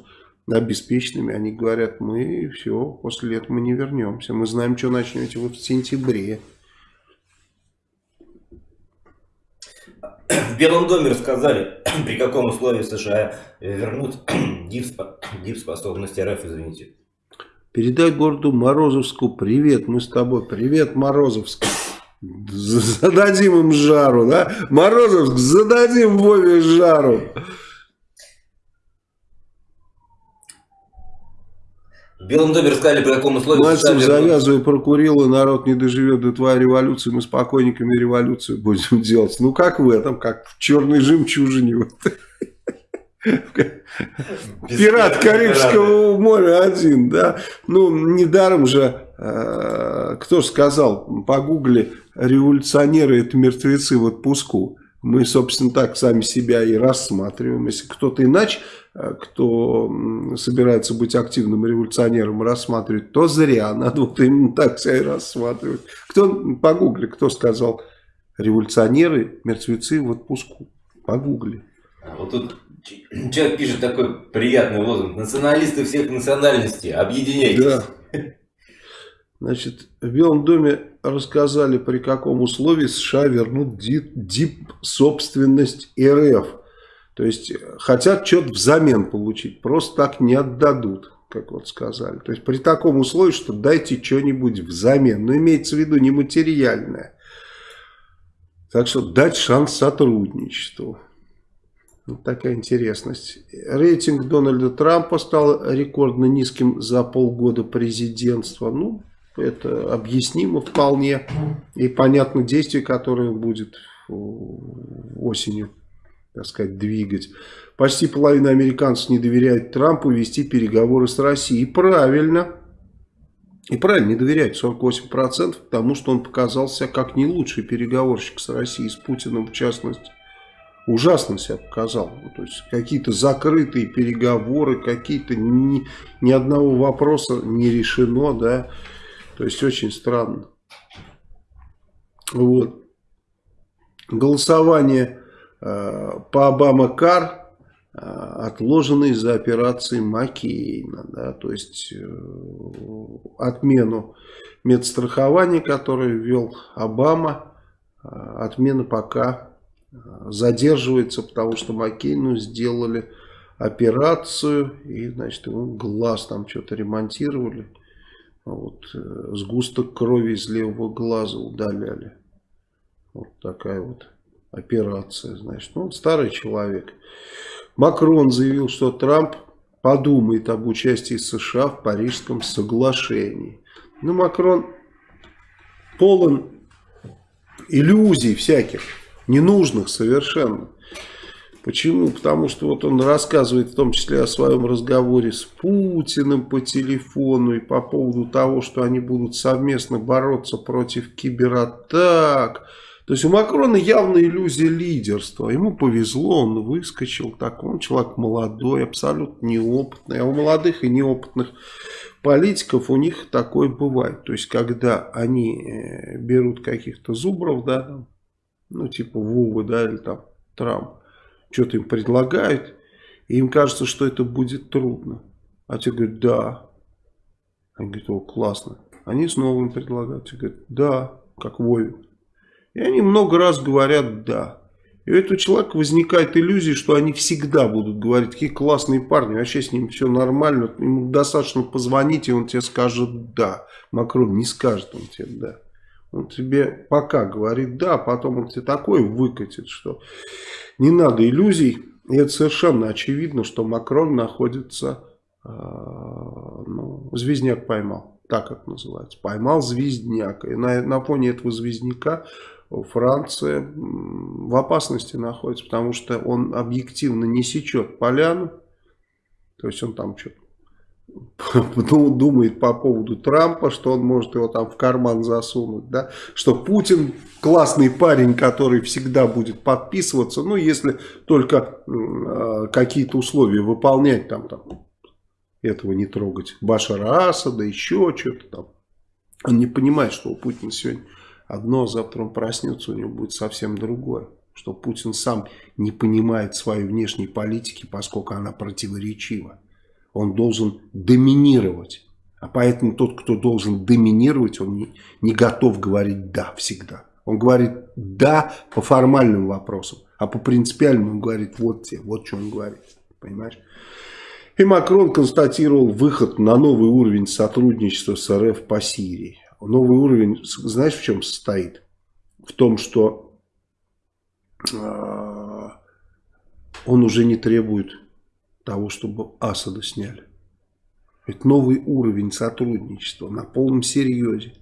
обеспеченными. Они говорят, мы все, после лета мы не вернемся. Мы знаем, что начнете вы в сентябре. В Белом доме рассказали, при каком условии США вернут дип-способность РФ, извините. Передай городу Морозовску привет, мы с тобой. Привет, Морозовск. Зададим им жару, да? Морозовск, зададим Вове жару. В Белом доме рассказали, при каком условии... Мальцев завязывай прокурил, и народ не доживет до твоей революции, мы спокойниками революцию будем делать. Ну, как в этом, как в черной жемчужине. Пират Карибского моря один, да. Ну, недаром же, э, кто сказал, погугли, революционеры это мертвецы в отпуску. Мы, собственно, так сами себя и рассматриваем. Если кто-то иначе, э, кто собирается быть активным революционером, рассматривать, то зря. Надо вот именно так себя и рассматривать. Кто, погугли, кто сказал, революционеры, мертвецы в отпуску. Погугли. Вот тут Человек пишет такой приятный лозунг. Националисты всех национальностей, объединяйтесь. Да. Значит, в Белом доме рассказали, при каком условии США вернут дип, собственность РФ. То есть, хотят что-то взамен получить, просто так не отдадут, как вот сказали. То есть, при таком условии, что дайте что-нибудь взамен. Но имеется в виду нематериальное. Так что дать шанс сотрудничеству. Вот такая интересность. Рейтинг Дональда Трампа стал рекордно низким за полгода президентства. Ну, это объяснимо вполне. И понятно действие, которое будет осенью так сказать, двигать. Почти половина американцев не доверяет Трампу вести переговоры с Россией. И правильно. И правильно не доверяют 48%, потому что он показался как не лучший переговорщик с Россией, с Путиным в частности. Ужасно себя показал. Ну, то есть какие-то закрытые переговоры, какие-то ни, ни одного вопроса не решено, да. То есть очень странно. Вот. Голосование э, по Обама-Кар э, из-за операции Маккейна. Да, то есть э, отмену медстрахования, которое ввел Обама, э, отмена пока задерживается, потому что Маккейну сделали операцию и, значит, ему глаз там что-то ремонтировали. Вот, э, сгусток крови из левого глаза удаляли. Вот такая вот операция, значит. Ну, старый человек. Макрон заявил, что Трамп подумает об участии США в Парижском соглашении. Ну, Макрон полон иллюзий всяких, ненужных совершенно. Почему? Потому что вот он рассказывает в том числе о своем разговоре с Путиным по телефону и по поводу того, что они будут совместно бороться против кибератак. То есть у Макрона явно иллюзия лидерства. Ему повезло, он выскочил так. Он человек молодой, абсолютно неопытный. А у молодых и неопытных политиков у них такое бывает. То есть когда они э, берут каких-то зубров, да, ну типа Вовы, да, или там Трамп что-то им предлагают, и им кажется, что это будет трудно. А те говорят, да. Они говорят, о, классно. Они снова им предлагают, те говорят, да, как Вове. И они много раз говорят «да». И у этого человека возникает иллюзия, что они всегда будут говорить, какие классные парни, вообще с ним все нормально, ему достаточно позвонить, и он тебе скажет «да». Макрон не скажет он тебе «да». Он тебе пока говорит «да», а потом он тебе такое выкатит, что не надо иллюзий. И это совершенно очевидно, что Макрон находится, э, ну, звездняк поймал, так это называется. Поймал звездняк. И на, на фоне этого звездняка Франция в опасности находится, потому что он объективно не сечет поляну. То есть он там что-то думает по поводу Трампа, что он может его там в карман засунуть, да, что Путин классный парень, который всегда будет подписываться, ну, если только э, какие-то условия выполнять, там, там, этого не трогать, Башара Асада, еще что-то там. Он не понимает, что у Путина сегодня одно, а завтра он проснется, у него будет совсем другое. Что Путин сам не понимает своей внешней политики, поскольку она противоречива. Он должен доминировать. А поэтому тот, кто должен доминировать, он не, не готов говорить «да» всегда. Он говорит «да» по формальным вопросам, а по принципиальным он говорит «вот те», вот что он говорит. Понимаешь? И Макрон констатировал выход на новый уровень сотрудничества с РФ по Сирии. Новый уровень, знаешь, в чем состоит? В том, что э, он уже не требует того, чтобы Асада сняли. Это новый уровень сотрудничества на полном серьезе.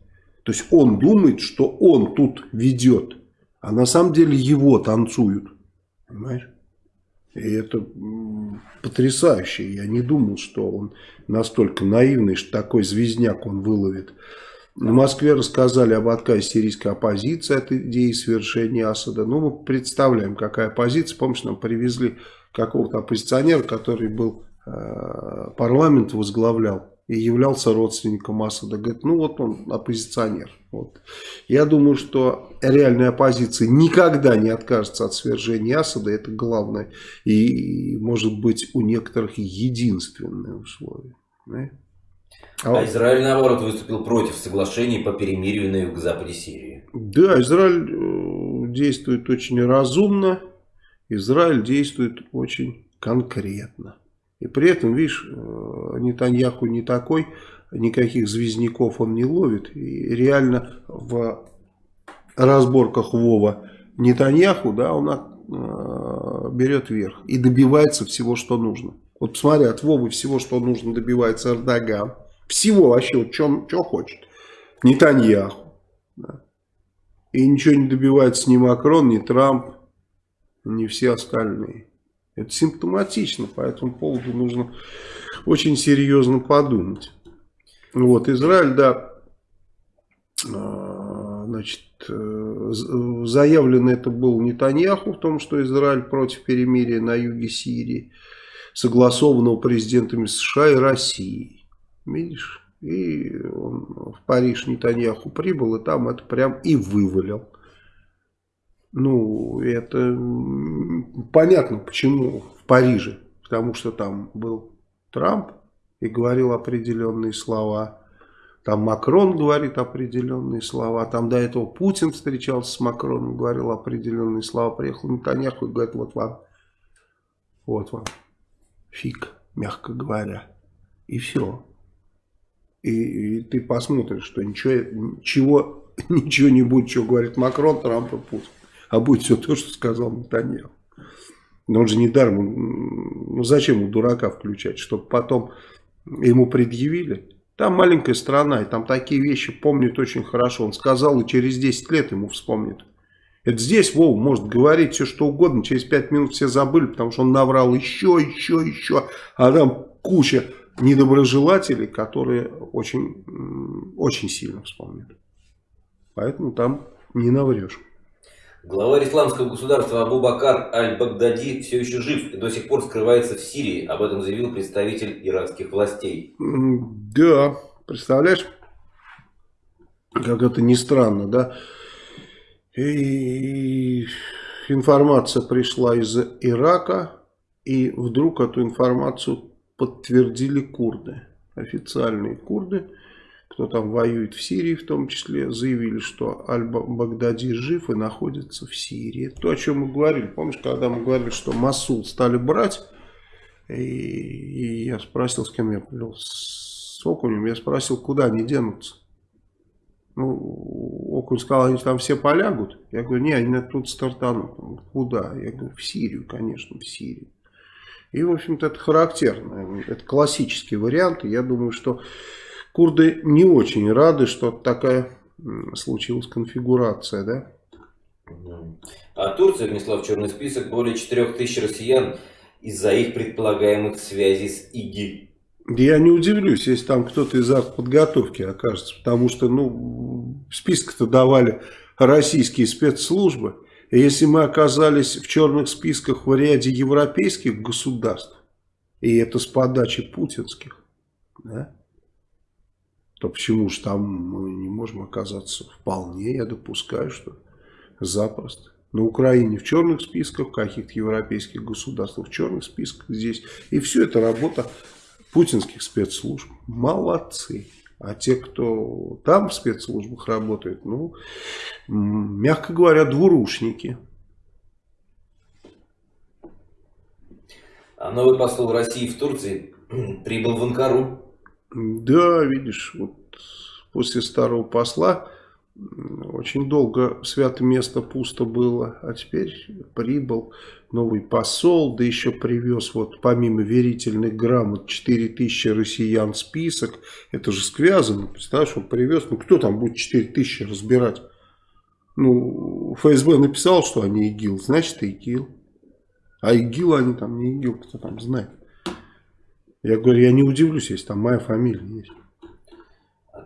То есть он думает, что он тут ведет, а на самом деле его танцуют. Понимаешь? И это потрясающе. Я не думал, что он настолько наивный, что такой звездняк он выловит. В Москве рассказали об отказе сирийской оппозиции от идеи совершения Асада. Ну, мы представляем, какая позиция. Помнишь, нам привезли какого-то оппозиционера, который был э, парламент возглавлял и являлся родственником Асада. Говорит, ну вот он оппозиционер. Вот. Я думаю, что реальная оппозиция никогда не откажется от свержения Асада. Это главное. И, может быть, у некоторых единственное условие. Да? А, а Израиль, наоборот, выступил против соглашений по перемирию на юго-западе Сирии. Да, Израиль э, действует очень разумно. Израиль действует очень конкретно. И при этом, видишь, э, Нетаньяху не такой, никаких звездников он не ловит. И реально в разборках Вова Нетаньяху, да, он э, берет верх и добивается всего, что нужно. Вот посмотри, от Вовы всего, что нужно, добивается Эрдоган. Всего вообще, вот что, что хочет. Нетаньяху. Да. И ничего не добивается ни Макрон, ни Трамп. Не все остальные. Это симптоматично, по этому поводу нужно очень серьезно подумать. Вот, Израиль, да, а, значит, э, заявлено это был Нетаньяху в том, что Израиль против перемирия на юге Сирии, согласованного президентами США и России. Видишь? И он в Париж Нетаньяху прибыл, и там это прям и вывалил. Ну, это понятно, почему в Париже. Потому что там был Трамп и говорил определенные слова. Там Макрон говорит определенные слова. Там до этого Путин встречался с Макроном, говорил определенные слова. Приехал Нетаньяху и говорит, вот вам, вот вам, фиг, мягко говоря. И все. И, и ты посмотришь, что ничего, чего, ничего не будет, что говорит Макрон, Трамп и Путин а будет все то, что сказал Натаньяху. Но он же не даром, ну зачем ему дурака включать, чтобы потом ему предъявили. Там маленькая страна, и там такие вещи помнят очень хорошо. Он сказал, и через 10 лет ему вспомнит. Это здесь Вов может говорить все что угодно, через 5 минут все забыли, потому что он наврал еще, еще, еще. А там куча недоброжелателей, которые очень, очень сильно вспомнят. Поэтому там не наврешь. Глава исламского государства Абу Бакар Аль-Багдади все еще жив и до сих пор скрывается в Сирии. Об этом заявил представитель иранских властей. Да, представляешь, как это ни странно, да? И информация пришла из Ирака, и вдруг эту информацию подтвердили курды, официальные курды кто там воюет в Сирии в том числе, заявили, что Аль-Багдади жив и находится в Сирии. То, о чем мы говорили. Помнишь, когда мы говорили, что Масул стали брать, и, и я спросил, с кем я говорил, с Окунем, я спросил, куда они денутся. Ну, Окунь сказал, они там все полягут. Я говорю, не, они тут стартанут. Куда? Я говорю, в Сирию, конечно, в Сирию. И, в общем-то, это характерно. Это классический вариант. И я думаю, что Курды не очень рады, что такая случилась конфигурация, да? А Турция внесла в черный список более 4000 россиян из-за их предполагаемых связей с ИГИЛ. Я не удивлюсь, если там кто-то из артподготовки окажется, потому что, ну, список-то давали российские спецслужбы. И если мы оказались в черных списках в ряде европейских государств, и это с подачи путинских, да, то почему же там мы не можем оказаться? Вполне, я допускаю, что запросто. На Украине в черных списках, каких-то европейских государствах в черных списках здесь. И все это работа путинских спецслужб. Молодцы. А те, кто там в спецслужбах работает, ну, мягко говоря, двурушники. А новый посол России в Турции прибыл в Анкару. Да, видишь, вот после старого посла очень долго святое место пусто было, а теперь прибыл новый посол, да еще привез вот помимо верительных грамот 4000 россиян список. Это же связано, представляешь, он привез, ну кто там будет 4000 разбирать? Ну, ФСБ написал, что они ИГИЛ, значит ИГИЛ. А ИГИЛ они там не ИГИЛ, кто там знает. Я говорю, я не удивлюсь, если там моя фамилия есть.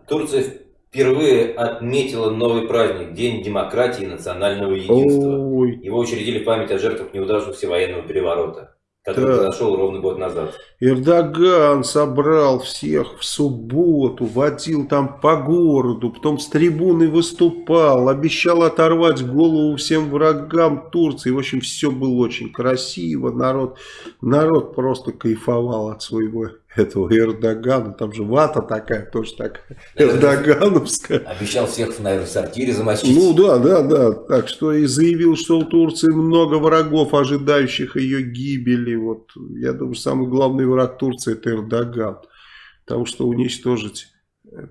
Турция впервые отметила новый праздник, День демократии и национального единства. Ой. Его учредили в память о жертвах неудавшегося военного переворота который да. произошел ровно год назад. Эрдоган собрал всех в субботу, водил там по городу, потом с трибуны выступал, обещал оторвать голову всем врагам Турции. В общем, все было очень красиво, народ, народ просто кайфовал от своего этого Эрдогана, там же вата такая, тоже такая, эрдогановская. Обещал всех, наверное, в сортире замочить. Ну да, да, да, так что и заявил, что у Турции много врагов, ожидающих ее гибели. Вот, я думаю, самый главный враг Турции это Эрдоган, потому что уничтожить э,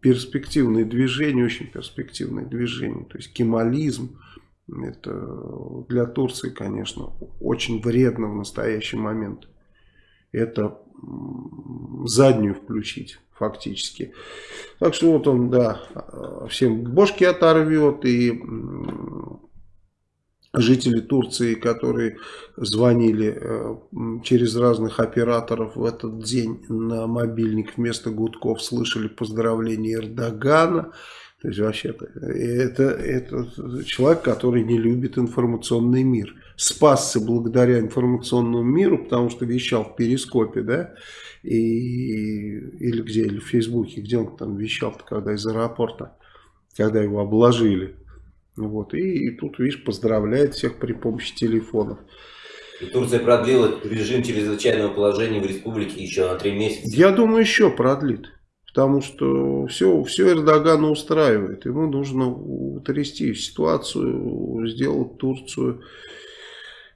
перспективные движения, очень перспективные движения, то есть кемализм, это для Турции, конечно, очень вредно в настоящий момент это заднюю включить фактически. Так что вот он, да, всем бошки оторвет и жители Турции, которые звонили э, через разных операторов в этот день на мобильник вместо гудков, слышали поздравления Эрдогана. То есть вообще-то это, это человек, который не любит информационный мир. Спасся благодаря информационному миру, потому что вещал в перископе, да, и, или где, или в Фейсбуке, где он там вещал когда из аэропорта, когда его обложили. Вот, и, и тут, видишь, поздравляет всех при помощи телефонов. И Турция продлила режим чрезвычайного положения в республике еще на три месяца. Я думаю, еще продлит. Потому что все, все Эрдогана устраивает. Ему нужно утрясти ситуацию, сделать Турцию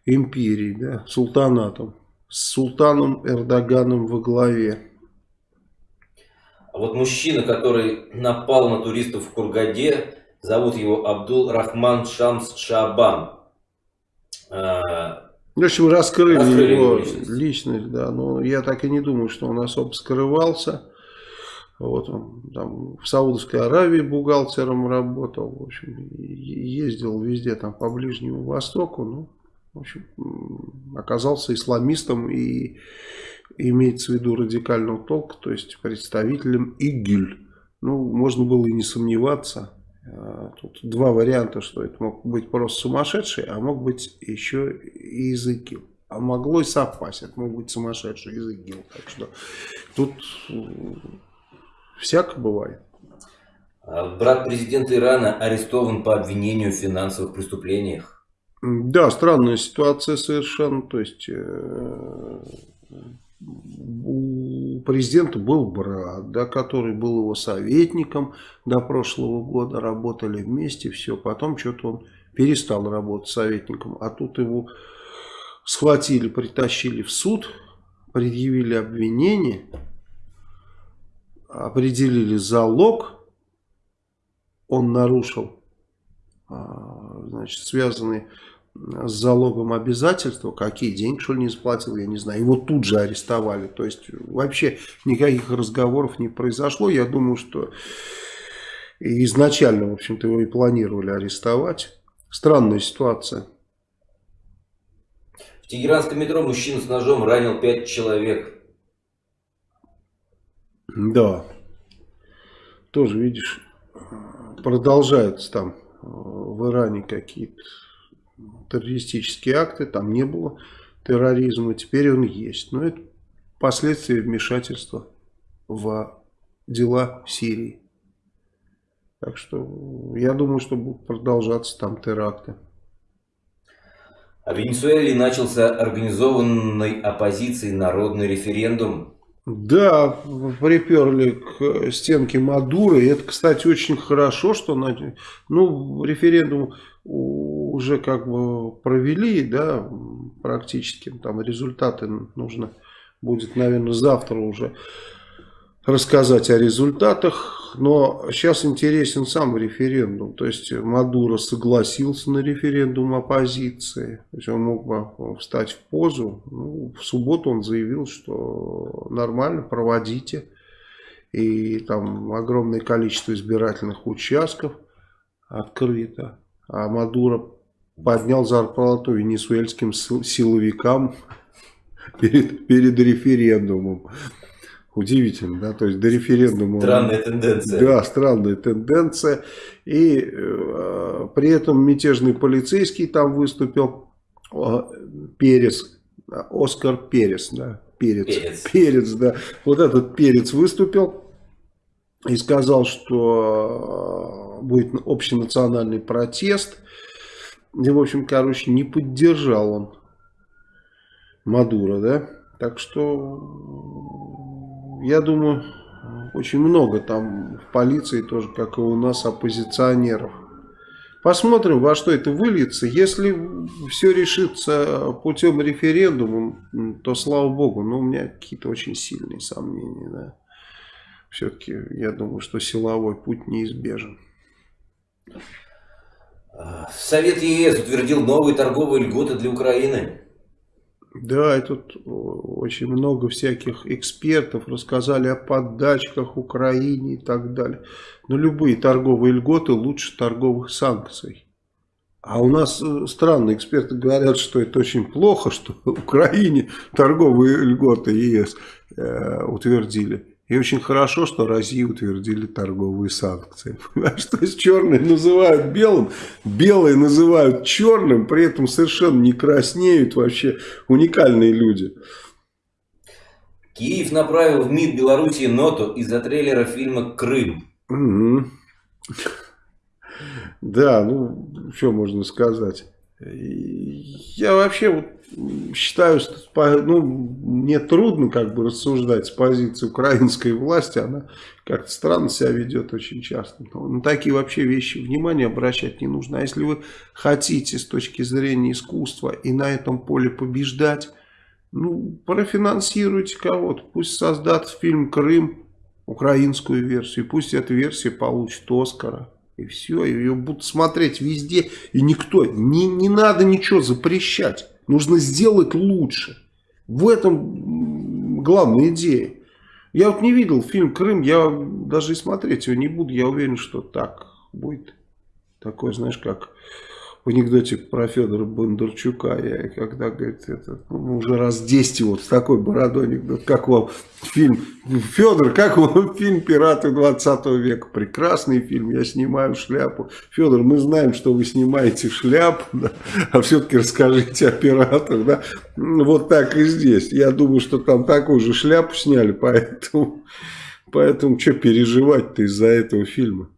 империей, да, султанатом. С султаном Эрдоганом во главе. А вот мужчина, который напал на туристов в Кургаде, Зовут его Абдул Рахман Шамс Шабан. А, в общем, раскрыли, раскрыли его личность. личность, да. Но я так и не думаю, что он особо скрывался. Вот он там в Саудовской Аравии бухгалтером работал, в общем, ездил везде там по Ближнему Востоку, ну, в общем, оказался исламистом и имеется в виду радикального толка, то есть представителем ИГИЛь. Ну, можно было и не сомневаться. А, тут два варианта, что это мог быть просто сумасшедший, а мог быть еще и из ИГИЛ. А могло и совпасть, это мог быть сумасшедший из ИГИЛ. Так что тут всяко бывает. А брат президента Ирана арестован по обвинению в финансовых преступлениях. Да, странная ситуация совершенно. То есть э, у президента был брат, да, который был его советником до прошлого года, работали вместе, все, потом что-то он перестал работать советником, а тут его схватили, притащили в суд, предъявили обвинение, определили залог, он нарушил, а, значит, связанные с залогом обязательства, какие деньги, что ли, не заплатил, я не знаю. Его тут же арестовали. То есть вообще никаких разговоров не произошло. Я думаю, что изначально, в общем-то, его и планировали арестовать. Странная ситуация. В Тегеранском метро мужчина с ножом ранил пять человек. Да. Тоже, видишь, продолжаются там в Иране какие-то террористические акты, там не было терроризма, теперь он есть. Но это последствия вмешательства в дела Сирии. Так что я думаю, что будут продолжаться там теракты. А в Венесуэле начался организованной оппозицией народный референдум. Да, приперли к стенке Мадуры. Это, кстати, очень хорошо, что ну, референдум уже как бы провели, да, практически, там результаты нужно будет, наверное, завтра уже рассказать о результатах, но сейчас интересен сам референдум, то есть Мадуро согласился на референдум оппозиции, то есть он мог бы встать в позу, ну, в субботу он заявил, что нормально, проводите, и там огромное количество избирательных участков открыто, а Мадуро поднял зарплату венесуэльским силовикам перед, перед референдумом. Удивительно, да, то есть до референдума... Странная тенденция. Да, странная тенденция. И э, при этом мятежный полицейский там выступил, э, Перес, Оскар Перес, да, Перец, Перец. Перец, да. Вот этот Перец выступил и сказал, что э, будет общенациональный протест – и, в общем, короче, не поддержал он Мадура, да. Так что, я думаю, очень много там в полиции тоже, как и у нас, оппозиционеров. Посмотрим, во что это выльется. Если все решится путем референдума, то слава богу. Но у меня какие-то очень сильные сомнения. Да. Все-таки я думаю, что силовой путь неизбежен. Совет ЕС утвердил новые торговые льготы для Украины. Да, и тут очень много всяких экспертов рассказали о поддачках Украине и так далее. Но любые торговые льготы лучше торговых санкций. А у нас э, странные эксперты говорят, что это очень плохо, что Украине торговые льготы ЕС э, утвердили. И очень хорошо, что России утвердили торговые санкции. Понимаешь, то есть черные называют белым, белые называют черным, при этом совершенно не краснеют вообще уникальные люди. Киев направил в МИД Белоруссии ноту из-за трейлера фильма «Крым». Угу. Да, ну, что можно сказать. Я вообще вот считаю, что ну, мне трудно как бы рассуждать с позиции украинской власти. Она как-то странно себя ведет очень часто. Но на такие вообще вещи внимание обращать не нужно. А если вы хотите с точки зрения искусства и на этом поле побеждать, ну, профинансируйте кого-то. Пусть создат фильм «Крым», украинскую версию. Пусть эта версия получит Оскара. И все, ее будут смотреть везде. И никто, не, не надо ничего запрещать. Нужно сделать лучше. В этом главная идея. Я вот не видел фильм «Крым», я даже и смотреть его не буду. Я уверен, что так будет. Такое, знаешь, как в анекдоте про Федора Бондарчука, я когда, говорит, это, ну, уже раз 10 вот с такой бородой анекдот, как вам фильм, Федор, как вам фильм «Пираты 20 века», прекрасный фильм, я снимаю шляпу, Федор, мы знаем, что вы снимаете шляпу, да, а все-таки расскажите о пиратах, да, вот так и здесь, я думаю, что там такую же шляпу сняли, поэтому, поэтому что переживать-то из-за этого фильма.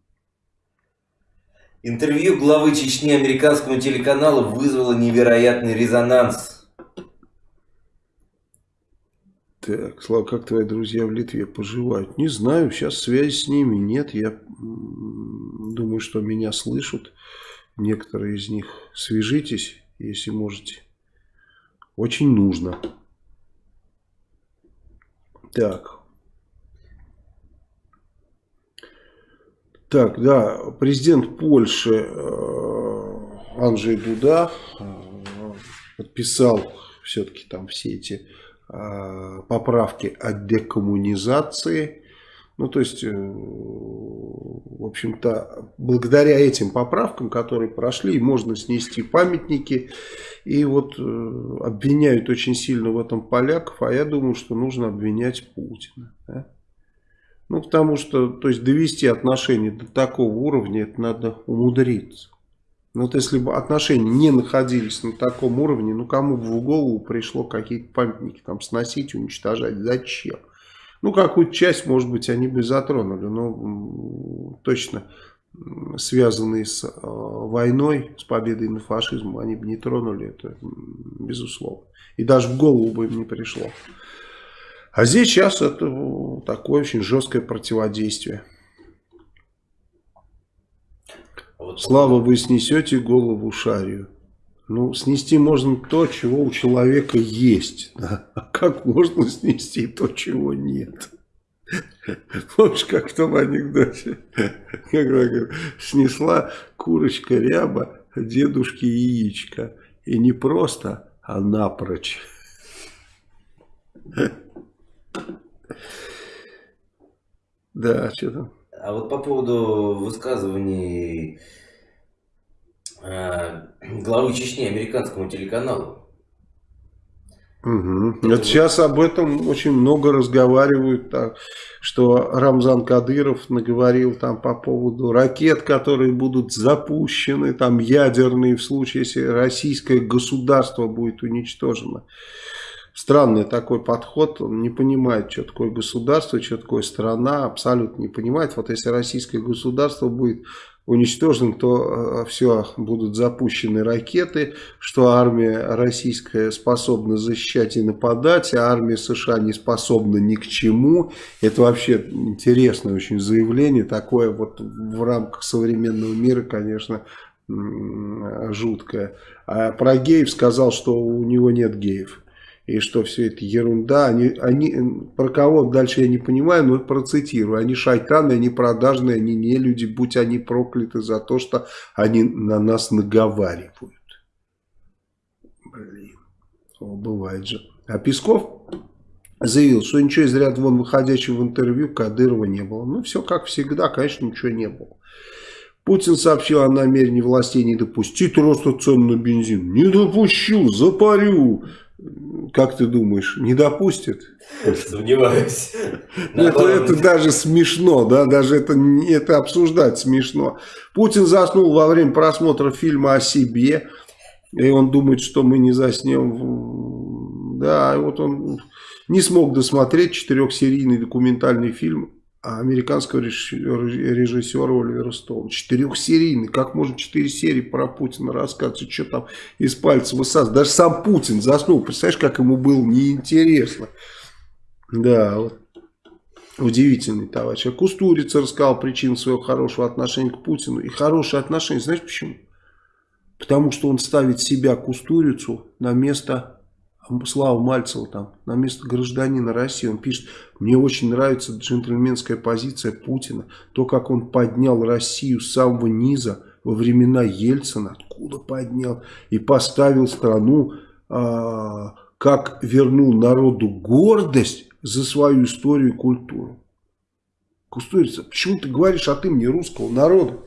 Интервью главы Чечни американскому телеканалу вызвало невероятный резонанс. Так, Слава, как твои друзья в Литве поживают? Не знаю, сейчас связи с ними нет. Я думаю, что меня слышат. Некоторые из них. Свяжитесь, если можете. Очень нужно. Так, Так, да, президент Польши э, Анджей Дуда э, подписал все-таки там все эти э, поправки о декоммунизации. Ну, то есть, в общем-то, благодаря этим поправкам, которые прошли, можно снести памятники. И вот обвиняют очень сильно в этом поляков, а я думаю, что нужно обвинять Путина. Да? Ну, потому что, то есть, довести отношения до такого уровня, это надо умудриться. Ну, вот если бы отношения не находились на таком уровне, ну, кому бы в голову пришло какие-то памятники там сносить, уничтожать, зачем? Ну, какую-то часть, может быть, они бы затронули, но точно связанные с э, войной, с победой над фашизмом, они бы не тронули это, безусловно. И даже в голову бы им не пришло. А здесь сейчас это такое очень жесткое противодействие. Слава, вы снесете голову шарию. Ну, снести можно то, чего у человека есть. Да? А как можно снести то, чего нет? Помнишь, как в том анекдоте? Когда снесла курочка ряба дедушке яичко. И не просто, а напрочь. Да, что там? А вот по поводу высказываний э, главы Чечни американскому телеканалу. Угу. Это вот сейчас об этом очень много разговаривают, так, что Рамзан Кадыров наговорил там по поводу ракет, которые будут запущены, там ядерные в случае, если российское государство будет уничтожено странный такой подход, он не понимает, что такое государство, что такое страна, абсолютно не понимает. Вот если российское государство будет уничтожено, то э, все, будут запущены ракеты, что армия российская способна защищать и нападать, а армия США не способна ни к чему. Это вообще интересное очень заявление, такое вот в рамках современного мира, конечно, жуткое. А про геев сказал, что у него нет геев и что все это ерунда. Они, они, про кого дальше я не понимаю, но процитирую. Они шайтаны, они продажные, они не люди, будь они прокляты за то, что они на нас наговаривают. Блин, О, бывает же. А Песков заявил, что ничего из ряда вон выходящего в интервью Кадырова не было. Ну, все как всегда, конечно, ничего не было. Путин сообщил о намерении властей не допустить роста цен на бензин. Не допущу, запарю. Как ты думаешь, не допустит? Сомневаюсь. Это, это даже смешно, да, даже это, это обсуждать смешно. Путин заснул во время просмотра фильма о себе, и он думает, что мы не заснем. Да, вот он не смог досмотреть четырехсерийный документальный фильм американского режиссера Оливера Стоуна. Четырехсерийный. Как можно четыре серии про Путина рассказывать? Что там из пальца высасывать? Даже сам Путин заснул. Представляешь, как ему было неинтересно. Да, вот. Удивительный товарищ. А Кустурица рассказал причину своего хорошего отношения к Путину. И хорошее отношение, знаешь почему? Потому что он ставит себя, Кустурицу, на место Слава Мальцева там, на место гражданина России. Он пишет, мне очень нравится джентльменская позиция Путина. То, как он поднял Россию с самого низа во времена Ельцина. Откуда поднял? И поставил страну, а, как вернул народу гордость за свою историю и культуру. Кустурица, почему ты говоришь от имени русского народа?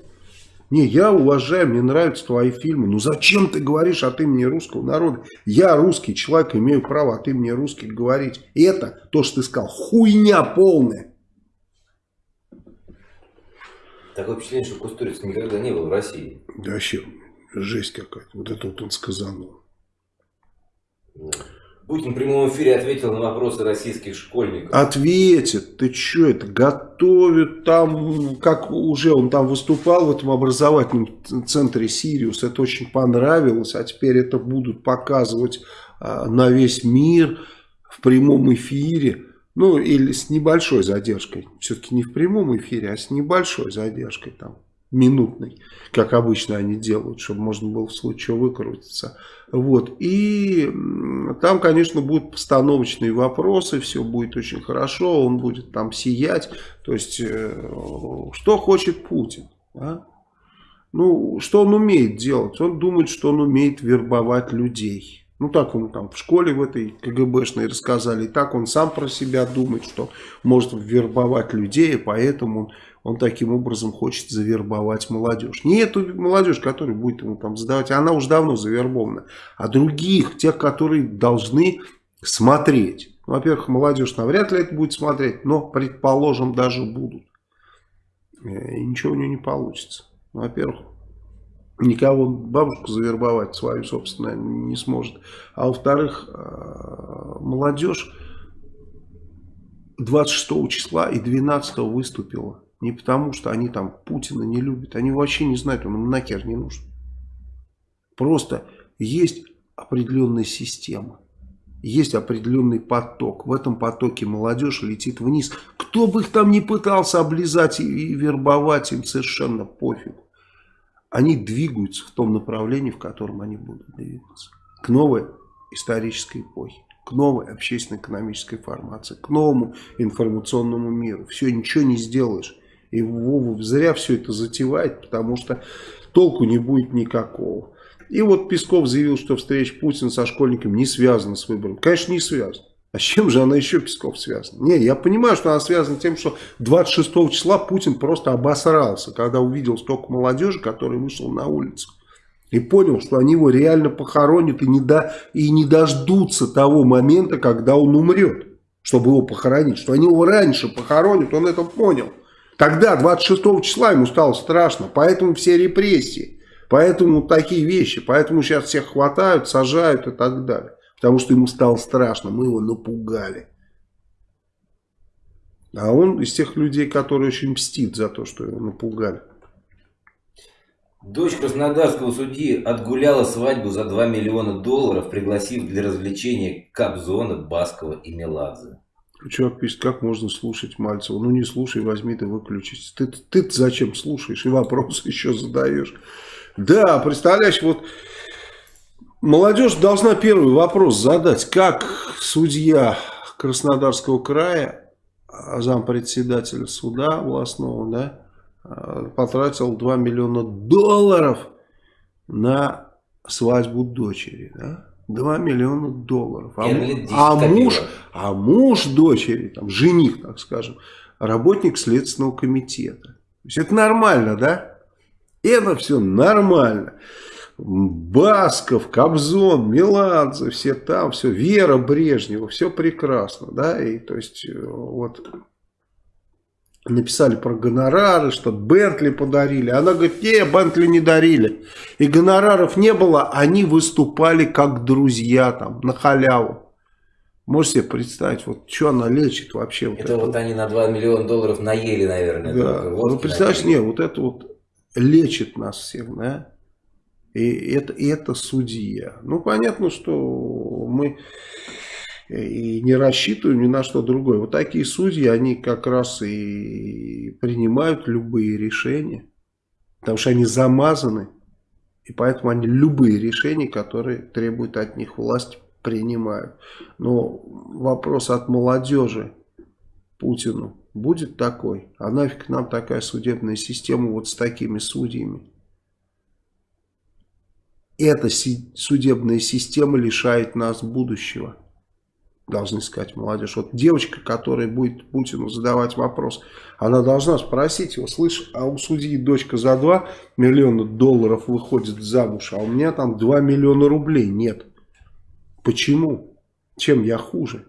Не, я уважаю, мне нравятся твои фильмы. Ну зачем ты говоришь от имени русского народа? Я русский человек, имею право от имени русских говорить. И это, то, что ты сказал, хуйня полная. Такое впечатление, что Кустуриц никогда не был в России. Да вообще, жесть какая-то. Вот это вот он сказал. Да. Путин в прямом эфире ответил на вопросы российских школьников. Ответит. Ты что это? Готовят там, как уже он там выступал в этом образовательном центре Сириус. Это очень понравилось. А теперь это будут показывать а, на весь мир в прямом эфире. Ну, или с небольшой задержкой. Все-таки не в прямом эфире, а с небольшой задержкой там минутный, как обычно они делают, чтобы можно было в случае выкрутиться. Вот. И там, конечно, будут постановочные вопросы, все будет очень хорошо, он будет там сиять. То есть, э, что хочет Путин? А? Ну, что он умеет делать? Он думает, что он умеет вербовать людей. Ну, так ему там в школе в этой КГБшной рассказали. И так он сам про себя думает, что может вербовать людей, и поэтому он он таким образом хочет завербовать молодежь. Не эту молодежь, которая будет ему там задавать, она уже давно завербована, а других, тех, которые должны смотреть. Во-первых, молодежь навряд ли это будет смотреть, но, предположим, даже будут. Э, и ничего у нее не получится. Во-первых, никого бабушку завербовать свою, собственно, не сможет. А во-вторых, э, молодежь 26 числа и 12 выступила не потому, что они там Путина не любят. Они вообще не знают, он им нахер не нужен. Просто есть определенная система. Есть определенный поток. В этом потоке молодежь летит вниз. Кто бы их там ни пытался облизать и вербовать, им совершенно пофиг. Они двигаются в том направлении, в котором они будут двигаться. К новой исторической эпохе к новой общественно-экономической формации, к новому информационному миру. Все, ничего не сделаешь. И Вова зря все это затевает, потому что толку не будет никакого. И вот Песков заявил, что встреча Путина со школьниками не связана с выбором. Конечно, не связана. А с чем же она еще, Песков, связана? Не, я понимаю, что она связана тем, что 26 числа Путин просто обосрался, когда увидел столько молодежи, которая вышла на улицу. И понял, что они его реально похоронят и не, до, и не дождутся того момента, когда он умрет, чтобы его похоронить. Что они его раньше похоронят, он это понял. Тогда, 26 числа, ему стало страшно. Поэтому все репрессии. Поэтому такие вещи. Поэтому сейчас всех хватают, сажают и так далее. Потому что ему стало страшно. Мы его напугали. А он из тех людей, которые очень мстит за то, что его напугали. Дочь краснодарского судьи отгуляла свадьбу за 2 миллиона долларов, пригласив для развлечения Кобзона, Баскова и Меладзе. Человек пишет, как можно слушать Мальцева. Ну не слушай, возьми ты выключись. Ты, ты зачем слушаешь и вопросы еще задаешь. Да, представляешь, вот молодежь должна первый вопрос задать. Как судья Краснодарского края, а зампредседателя суда областного, да, а, потратил 2 миллиона долларов на свадьбу дочери, да? 2 миллиона долларов. А, а, муж, а муж дочери, там, жених, так скажем, работник Следственного комитета. То есть это нормально, да? Это все нормально. Басков, Кобзон, Меладзе, все там, все, Вера Брежнева, все прекрасно, да, и то есть э, вот написали про гонорары, что Бентли подарили, она говорит, не, Бентли не дарили, и гонораров не было, они выступали как друзья там, на халяву. Можете себе представить, вот что она лечит вообще? Вот это, это вот они на 2 миллиона долларов наели, наверное. Да, ну представляешь, нет, вот это вот лечит нас всех, да? И это, и это судья. Ну, понятно, что мы и не рассчитываем ни на что другое. Вот такие судьи, они как раз и принимают любые решения, потому что они замазаны, и поэтому они любые решения, которые требуют от них власть, принимают. Но вопрос от молодежи Путину будет такой, а нафиг нам такая судебная система вот с такими судьями? Эта судебная система лишает нас будущего. Должны сказать молодежь. Вот девочка, которая будет Путину задавать вопрос, она должна спросить его, слышь, а у судьи дочка за 2 миллиона долларов выходит замуж, а у меня там 2 миллиона рублей нет. Почему? Чем я хуже?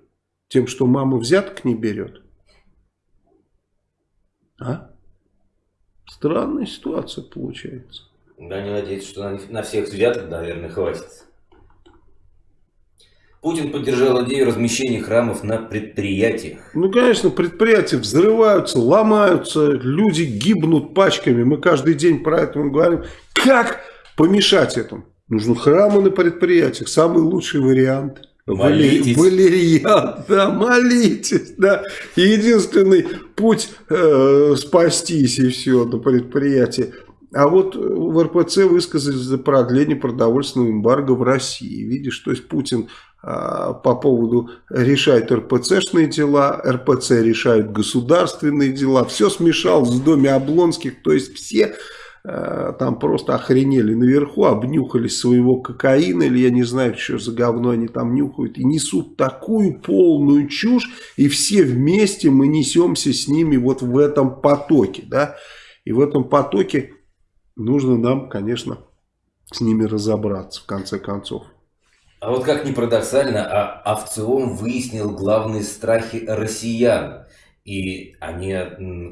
Тем, что мама взяток не берет? А? Странная ситуация получается. Да, не надеюсь, что на, на всех взяток, наверное, хватит. Путин поддержал идею размещения храмов на предприятиях. Ну, конечно, предприятия взрываются, ломаются, люди гибнут пачками. Мы каждый день про это говорим. Как помешать этому? Нужно храмы на предприятиях. Самый лучший вариант. Молитесь. Валерьян, да, молитесь, да. Единственный путь э, спастись и все на предприятии. А вот в РПЦ высказались за продление продовольственного эмбарго в России. Видишь, то есть Путин по поводу решает РПЦшные дела, РПЦ решает государственные дела. Все смешал в доме Облонских, то есть все а, там просто охренели наверху, обнюхались своего кокаина, или я не знаю, что за говно они там нюхают, и несут такую полную чушь, и все вместе мы несемся с ними вот в этом потоке, да, и в этом потоке нужно нам, конечно, с ними разобраться в конце концов. А вот как ни парадоксально, а Овциом выяснил главные страхи россиян. И они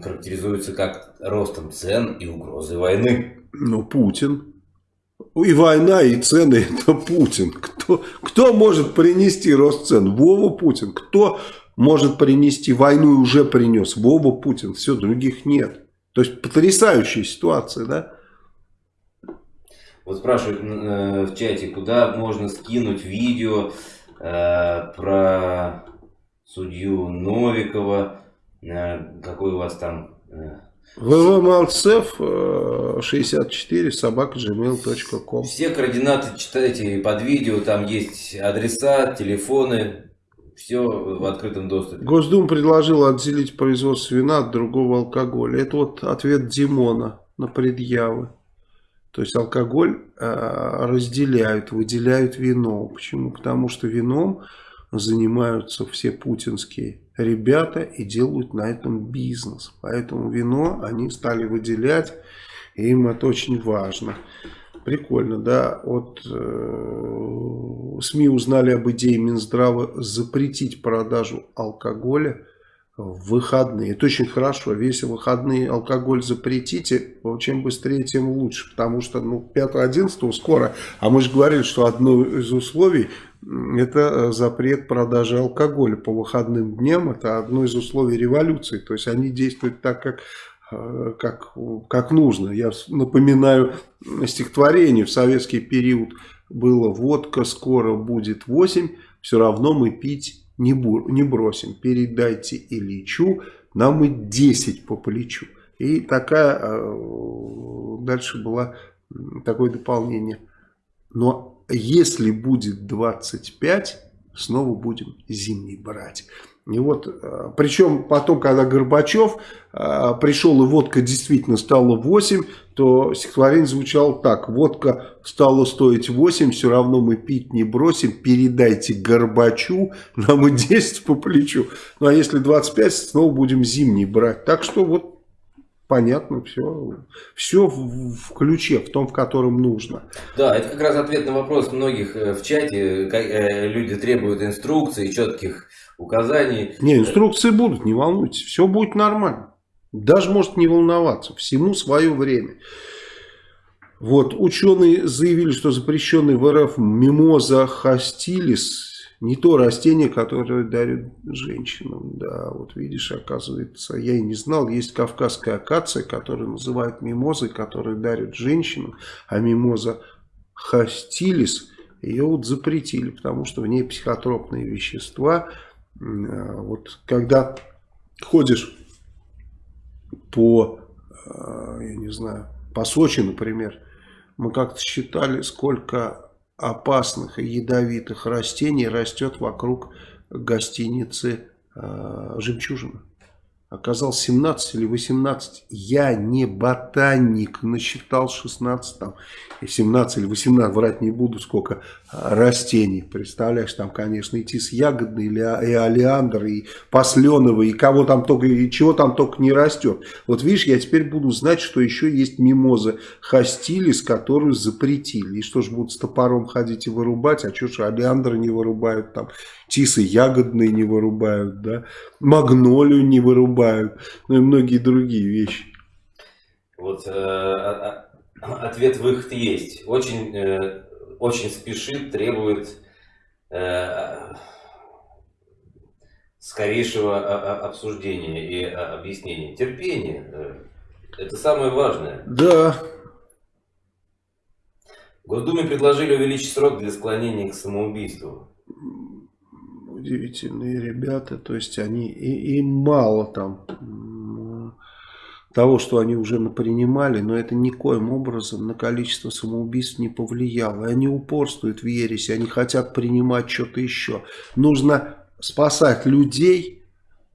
характеризуются как ростом цен и угрозой войны. Ну, Путин. И война, и цены – это Путин. Кто, кто может принести рост цен? Вова Путин. Кто может принести войну и уже принес? Вова Путин. Все, других нет. То есть, потрясающая ситуация, да? Вот спрашивают э, в чате, куда можно скинуть видео э, про судью Новикова, э, какой у вас там... Э, ввмалцев 64 собака gmail.com Все координаты читайте под видео, там есть адреса, телефоны, все в открытом доступе. Госдума предложила отделить производство вина от другого алкоголя. Это вот ответ Димона на предъявы. То есть алкоголь э, разделяют, выделяют вино. Почему? Потому что вином занимаются все путинские ребята и делают на этом бизнес. Поэтому вино они стали выделять, и им это очень важно. Прикольно, да. Вот э, СМИ узнали об идее Минздрава запретить продажу алкоголя в выходные. Это очень хорошо. Если выходные алкоголь запретите, чем быстрее, тем лучше. Потому что ну, 5-11 скоро. А мы же говорили, что одно из условий это э, запрет продажи алкоголя по выходным дням. Это одно из условий революции. То есть они действуют так, как э, как, как нужно. Я напоминаю стихотворение в советский период было «Водка скоро будет 8, все равно мы пить не, бу, не бросим, передайте Ильичу, нам и 10 по плечу. И такая, э, дальше было такое дополнение. Но если будет 25, снова будем зимний брать. И вот, э, причем потом, когда Горбачев э, пришел и водка действительно стала 8, то стихотворение звучало так. Водка стала стоить 8, все равно мы пить не бросим, передайте Горбачу, нам и 10 по плечу. Ну а если 25, снова будем зимний брать. Так что вот понятно, все, все в, в ключе, в том, в котором нужно. Да, это как раз ответ на вопрос многих э, в чате. Э, люди требуют инструкций, четких указаний. Не, инструкции будут, не волнуйтесь, все будет нормально. Даже может не волноваться, всему свое время. Вот, ученые заявили, что запрещенный в РФ мимоза хастилис не то растение, которое дарят женщинам. Да, вот видишь, оказывается, я и не знал, есть кавказская акация, которую называют мимозой, которую дарят женщинам, а мимоза хастилис, ее вот запретили, потому что в ней психотропные вещества. А, вот когда ходишь по, а, я не знаю, по Сочи, например, мы как-то считали, сколько опасных и ядовитых растений растет вокруг гостиницы э, «Жемчужина». Оказалось 17 или 18. Я не ботаник, насчитал 16 там, 17 или 18, врать не буду, сколько а, растений. Представляешь, там, конечно, и тис ягодный, и олеандр, и посленовый, и кого там только, и чего там только не растет. Вот видишь, я теперь буду знать, что еще есть мимоза хастилис, которую запретили. И что ж будут с топором ходить и вырубать, а что ж олеандры не вырубают там, тисы ягодные не вырубают, да, магнолию не вырубают, ну и многие другие вещи. Вот э, а, а, ответ выход есть. Очень, э, очень спешит, требует э, скорейшего обсуждения и объяснения. Терпение. Э, это самое важное. Да. В Госдуме предложили увеличить срок для склонения к самоубийству. Удивительные ребята, то есть они и, им мало там того, что они уже напринимали, но это никоим образом на количество самоубийств не повлияло. И они упорствуют в ересе, они хотят принимать что-то еще. Нужно спасать людей,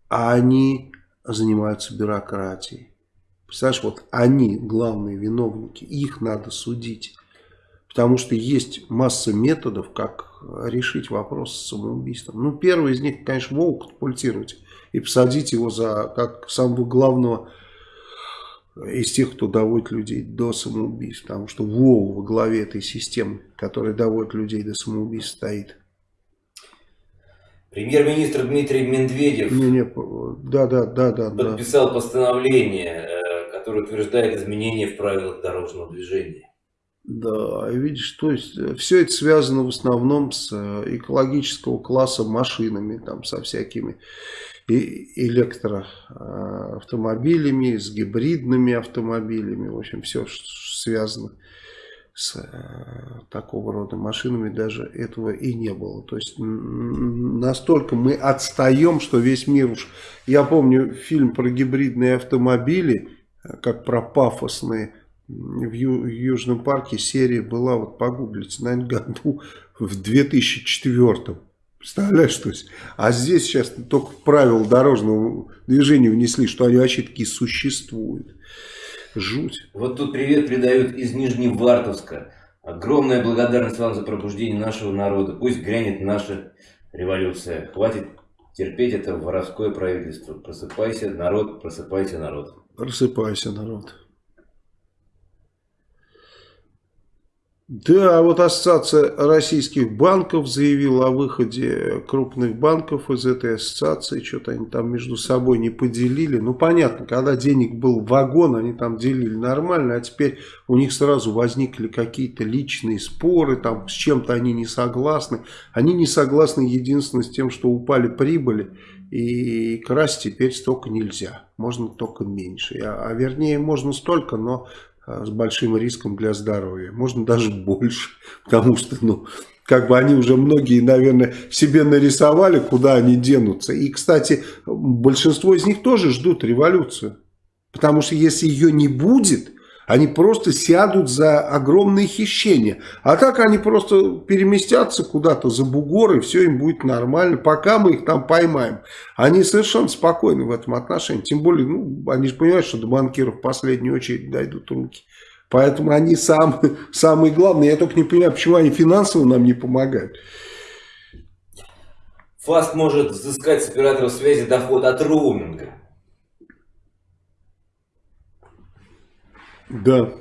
а они занимаются бюрократией. Представляешь, вот они главные виновники, их надо судить. Потому что есть масса методов, как решить вопрос с самоубийством. Ну, первый из них, конечно, Вову катапультировать и посадить его за как самого главного из тех, кто доводит людей до самоубийств. Потому что Вова во главе этой системы, которая доводит людей до самоубийств, стоит. Премьер-министр Дмитрий Медведев не, не, да, да, да, да, подписал да. постановление, э, которое утверждает изменения в правилах дорожного движения. Да, видишь, то есть э, все это связано в основном с э, экологического класса машинами, там со всякими электроавтомобилями, с гибридными автомобилями. В общем, все связано с э, такого рода машинами даже этого и не было. То есть настолько мы отстаем, что весь мир уж... Я помню фильм про гибридные автомобили, э, как про пафосные. В, Ю, в Южном парке серия была, вот погуглите, наверное, году в 2004 Представляешь, что есть? А здесь сейчас только правила дорожного движения внесли, что они вообще такие существуют. Жуть. Вот тут привет передают из Нижневартовска. Огромная благодарность вам за пробуждение нашего народа. Пусть грянет наша революция. Хватит терпеть это воровское правительство. Просыпайся, народ, просыпайся, народ. Просыпайся, народ. Да, вот Ассоциация российских банков заявила о выходе крупных банков из этой ассоциации. Что-то они там между собой не поделили. Ну, понятно, когда денег был вагон, они там делили нормально, а теперь у них сразу возникли какие-то личные споры, там с чем-то они не согласны. Они не согласны единственно с тем, что упали прибыли, и красть теперь столько нельзя. Можно только меньше. А, а вернее, можно столько, но с большим риском для здоровья. Можно даже больше, потому что, ну, как бы они уже многие, наверное, себе нарисовали, куда они денутся. И, кстати, большинство из них тоже ждут революцию. Потому что если ее не будет, они просто сядут за огромные хищения. А так они просто переместятся куда-то за бугор, и все им будет нормально, пока мы их там поймаем. Они совершенно спокойны в этом отношении. Тем более, ну, они же понимают, что до банкиров в последнюю очередь дойдут руки. Поэтому они сам, самые главные. Я только не понимаю, почему они финансово нам не помогают. ФАСТ может взыскать с операторов связи доход от роуминга. Да.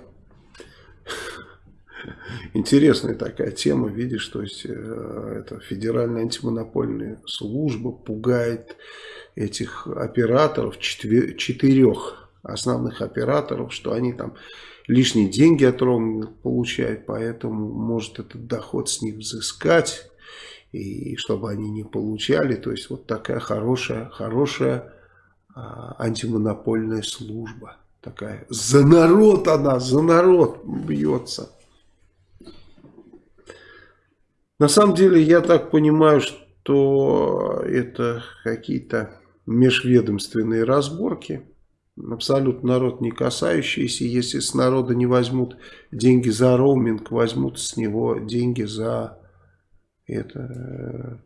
Интересная такая тема, видишь, то есть э, это федеральная антимонопольная служба пугает этих операторов, четырех основных операторов, что они там лишние деньги от роуминга получают, поэтому может этот доход с них взыскать, и чтобы они не получали, то есть вот такая хорошая, хорошая а, антимонопольная служба такая. За народ она, за народ бьется. На самом деле, я так понимаю, что это какие-то межведомственные разборки, абсолютно народ не касающиеся. Если с народа не возьмут деньги за роуминг, возьмут с него деньги за это, э,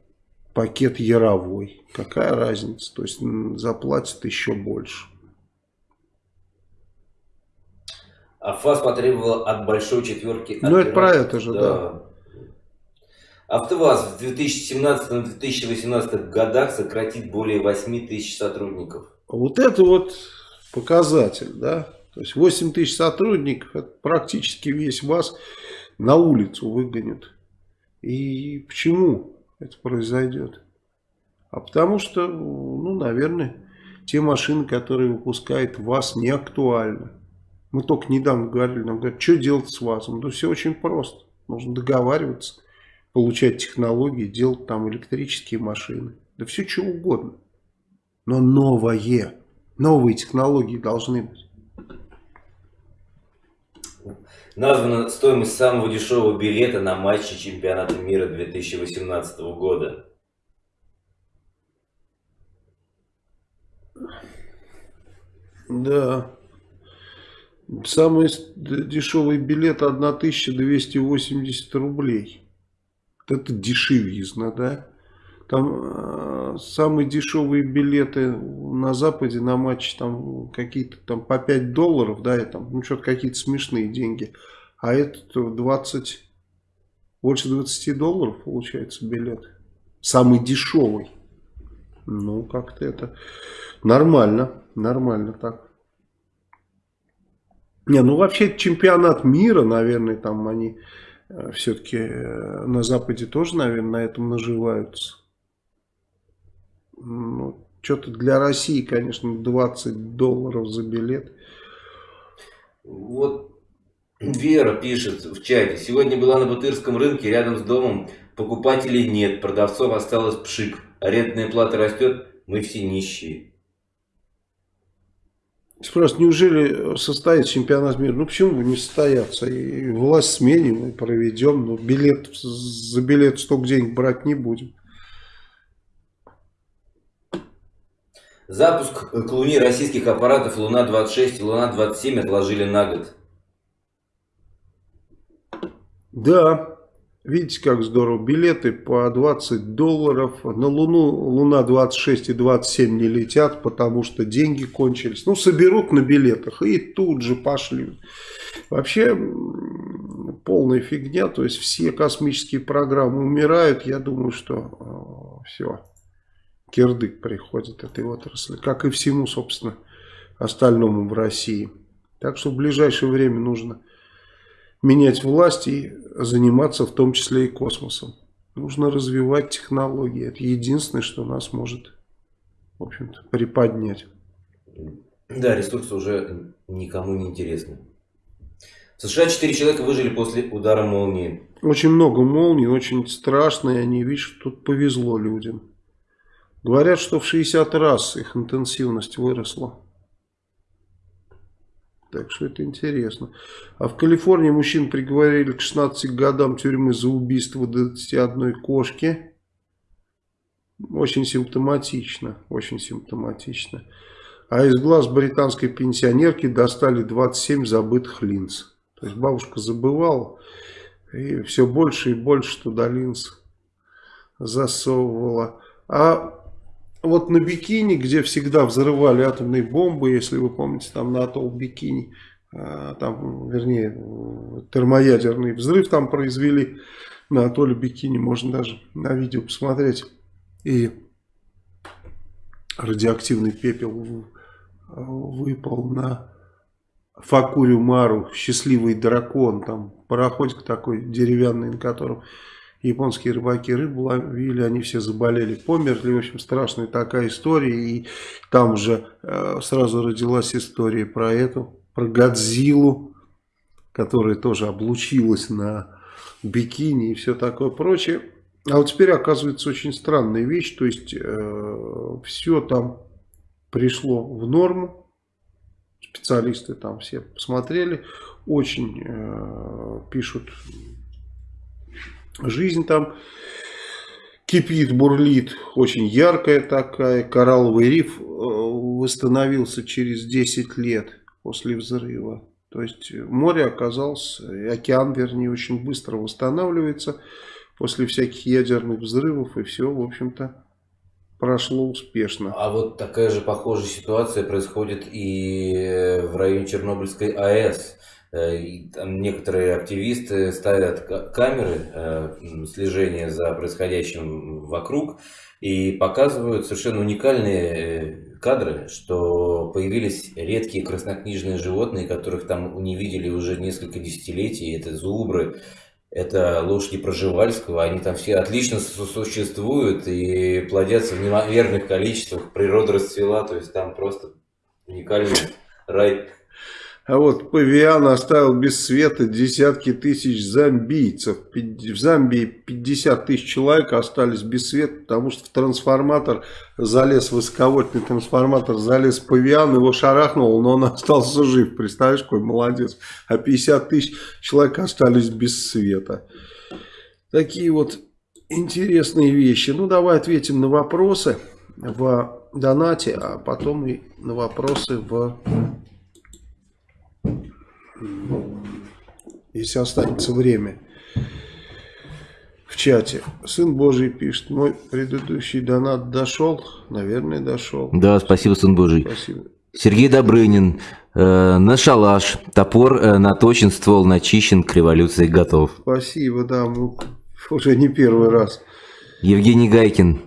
пакет яровой. Какая разница? То есть заплатят еще больше. А ФАС потребовал от большой четверки... Ну, это про это же, да. да. АвтоВАЗ в 2017-2018 годах сократит более 8 тысяч сотрудников. Вот это вот показатель, да. То есть 8 тысяч сотрудников, это практически весь ВАЗ на улицу выгонят. И почему это произойдет? А потому что, ну, наверное, те машины, которые выпускает ВАЗ, не актуальны. Мы только недавно говорили, нам говорят, что делать с ВАЗом? Да все очень просто. Нужно договариваться, получать технологии, делать там электрические машины. Да все что угодно. Но новое. Новые технологии должны быть. Названа стоимость самого дешевого билета на матче чемпионата мира 2018 года. Да. Самый дешевый билет 1280 рублей. Это дешевизна, да? Там э, самые дешевые билеты на Западе на матч там какие-то там по 5 долларов, да, и там, ну что-то какие-то смешные деньги. А этот 20, больше 20 долларов получается билет. Самый дешевый. Ну, как-то это нормально, нормально так. Не, ну вообще чемпионат мира, наверное, там они э, все-таки э, на Западе тоже, наверное, на этом наживаются. Ну, что-то для России, конечно, 20 долларов за билет. Вот Вера пишет в чате. Сегодня была на Бутырском рынке рядом с домом. Покупателей нет, продавцов осталось пшик. Арендная плата растет, мы все нищие. Спрашивают, неужели состоится чемпионат мира? Ну почему бы не состояться? И власть сменим и проведем. Но билет, за билет столько денег брать не будем. Запуск к Луне российских аппаратов Луна-26 и Луна-27 отложили на год. Да, Видите, как здорово. Билеты по 20 долларов. На Луну Луна 26 и 27 не летят, потому что деньги кончились. Ну, соберут на билетах и тут же пошли. Вообще, полная фигня. То есть, все космические программы умирают. Я думаю, что э, все. Кирдык приходит этой отрасли. Как и всему, собственно, остальному в России. Так что в ближайшее время нужно менять власть и заниматься в том числе и космосом. Нужно развивать технологии. Это единственное, что нас может, в общем-то, приподнять. Да, ресурсы уже никому не интересны. В США 4 человека выжили после удара молнии. Очень много молний, очень страшные. Они, видишь, тут повезло людям. Говорят, что в 60 раз их интенсивность выросла. Так что это интересно. А в Калифорнии мужчин приговорили к 16 годам тюрьмы за убийство 21 кошки. Очень симптоматично. Очень симптоматично. А из глаз британской пенсионерки достали 27 забытых линз. То есть бабушка забывала. И все больше и больше туда линз засовывала. А вот на Бикини, где всегда взрывали атомные бомбы, если вы помните, там на атолл Бикини, а, там, вернее, термоядерный взрыв там произвели на атолле Бикини, можно даже на видео посмотреть. И радиоактивный пепел выпал на Факурю Мару, счастливый дракон, там пароходик такой деревянный, на котором японские рыбаки рыбу ловили, они все заболели, померли, в общем, страшная такая история, и там же э, сразу родилась история про эту, про Годзиллу, которая тоже облучилась на бикини и все такое прочее. А вот теперь оказывается очень странная вещь, то есть э, все там пришло в норму, специалисты там все посмотрели, очень э, пишут, жизнь там кипит, бурлит, очень яркая такая, коралловый риф э, восстановился через 10 лет после взрыва. То есть море оказалось, океан вернее, очень быстро восстанавливается после всяких ядерных взрывов и все, в общем-то, прошло успешно. А вот такая же похожая ситуация происходит и в районе Чернобыльской АЭС. Э, и там некоторые активисты ставят камеры э, слежения за происходящим вокруг и показывают совершенно уникальные э, кадры, что появились редкие краснокнижные животные, которых там не видели уже несколько десятилетий. Это зубры, это лошади Проживальского, они там все отлично существуют и плодятся в неимоверных количествах, природа расцвела, то есть там просто уникальный рай. А вот Павиан оставил без света десятки тысяч зомбийцев. В Замбии 50 тысяч человек остались без света, потому что в трансформатор залез, высоковольтный трансформатор залез Павиан, его шарахнул, но он остался жив. Представляешь, какой молодец. А 50 тысяч человек остались без света. Такие вот интересные вещи. Ну, давай ответим на вопросы в донате, а потом и на вопросы в если останется время в чате. Сын Божий пишет, мой предыдущий донат дошел? Наверное, дошел. Да, спасибо, Сын Божий. Спасибо. Сергей Добрынин, э, на шалаш, топор э, наточен, ствол начищен, к революции готов. Спасибо, да, мы уже не первый раз. Евгений Гайкин,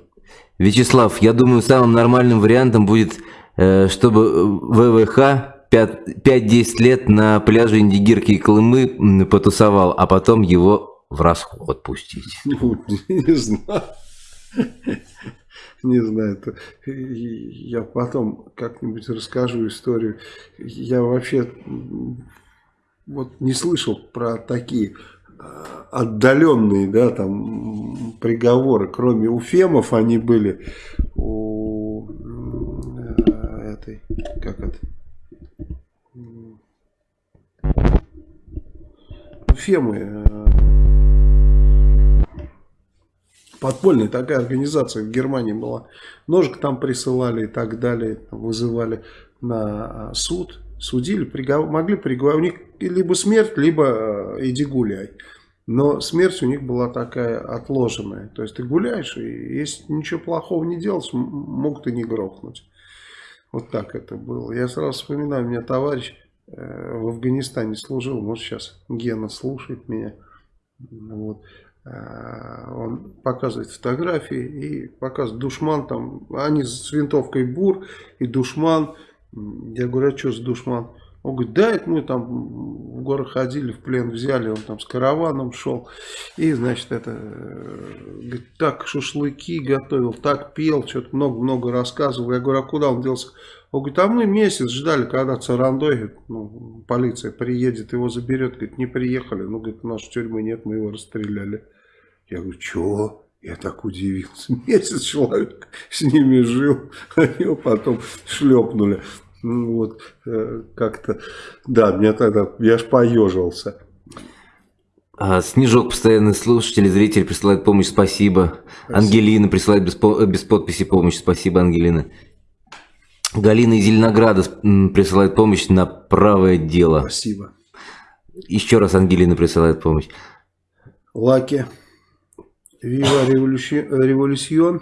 Вячеслав, я думаю, самым нормальным вариантом будет, э, чтобы ВВХ 5-10 лет на пляже Индигирки и Колымы потусовал, а потом его в расход пустить. Ну, не знаю. Не знаю, это, я потом как-нибудь расскажу историю. Я вообще вот не слышал про такие а, отдаленные, да, там приговоры, кроме уфемов они были у э, этой, как это, Фемы. Э, подпольная такая организация в Германии была. Ножик там присылали и так далее. Вызывали на суд. Судили, приговор, могли приговорить. У них либо смерть, либо э, иди гуляй. Но смерть у них была такая отложенная. То есть ты гуляешь, и если ничего плохого не делать, могут и не грохнуть. Вот так это было. Я сразу вспоминаю, у меня товарищ Э, в Афганистане служил, может сейчас Гена слушает меня, вот, э, он показывает фотографии и показывает душман там, они с винтовкой бур и душман, я говорю, а что с душман? Он говорит, да, это мы там в горы ходили, в плен взяли, он там с караваном шел. И, значит, это, э, говорит, так шашлыки готовил, так пел, что-то много-много рассказывал. Я говорю, а куда он делся? Он говорит, а мы месяц ждали, когда Царандой, говорит, ну, полиция приедет, его заберет. Говорит, не приехали. Ну, говорит, у нас тюрьмы нет, мы его расстреляли. Я говорю, чего? Я так удивился. Месяц человек с ними жил, а его потом шлепнули. Ну, вот, э, как-то, да, меня тогда, я аж поежился. А, Снежок, постоянный слушатель, зритель присылает помощь, спасибо. спасибо. Ангелина присылает без, без подписи помощь, спасибо, Ангелина. Галина из Зеленограда присылает помощь на правое дело. Спасибо. Еще раз Ангелина присылает помощь. Лаки. Вива революцион.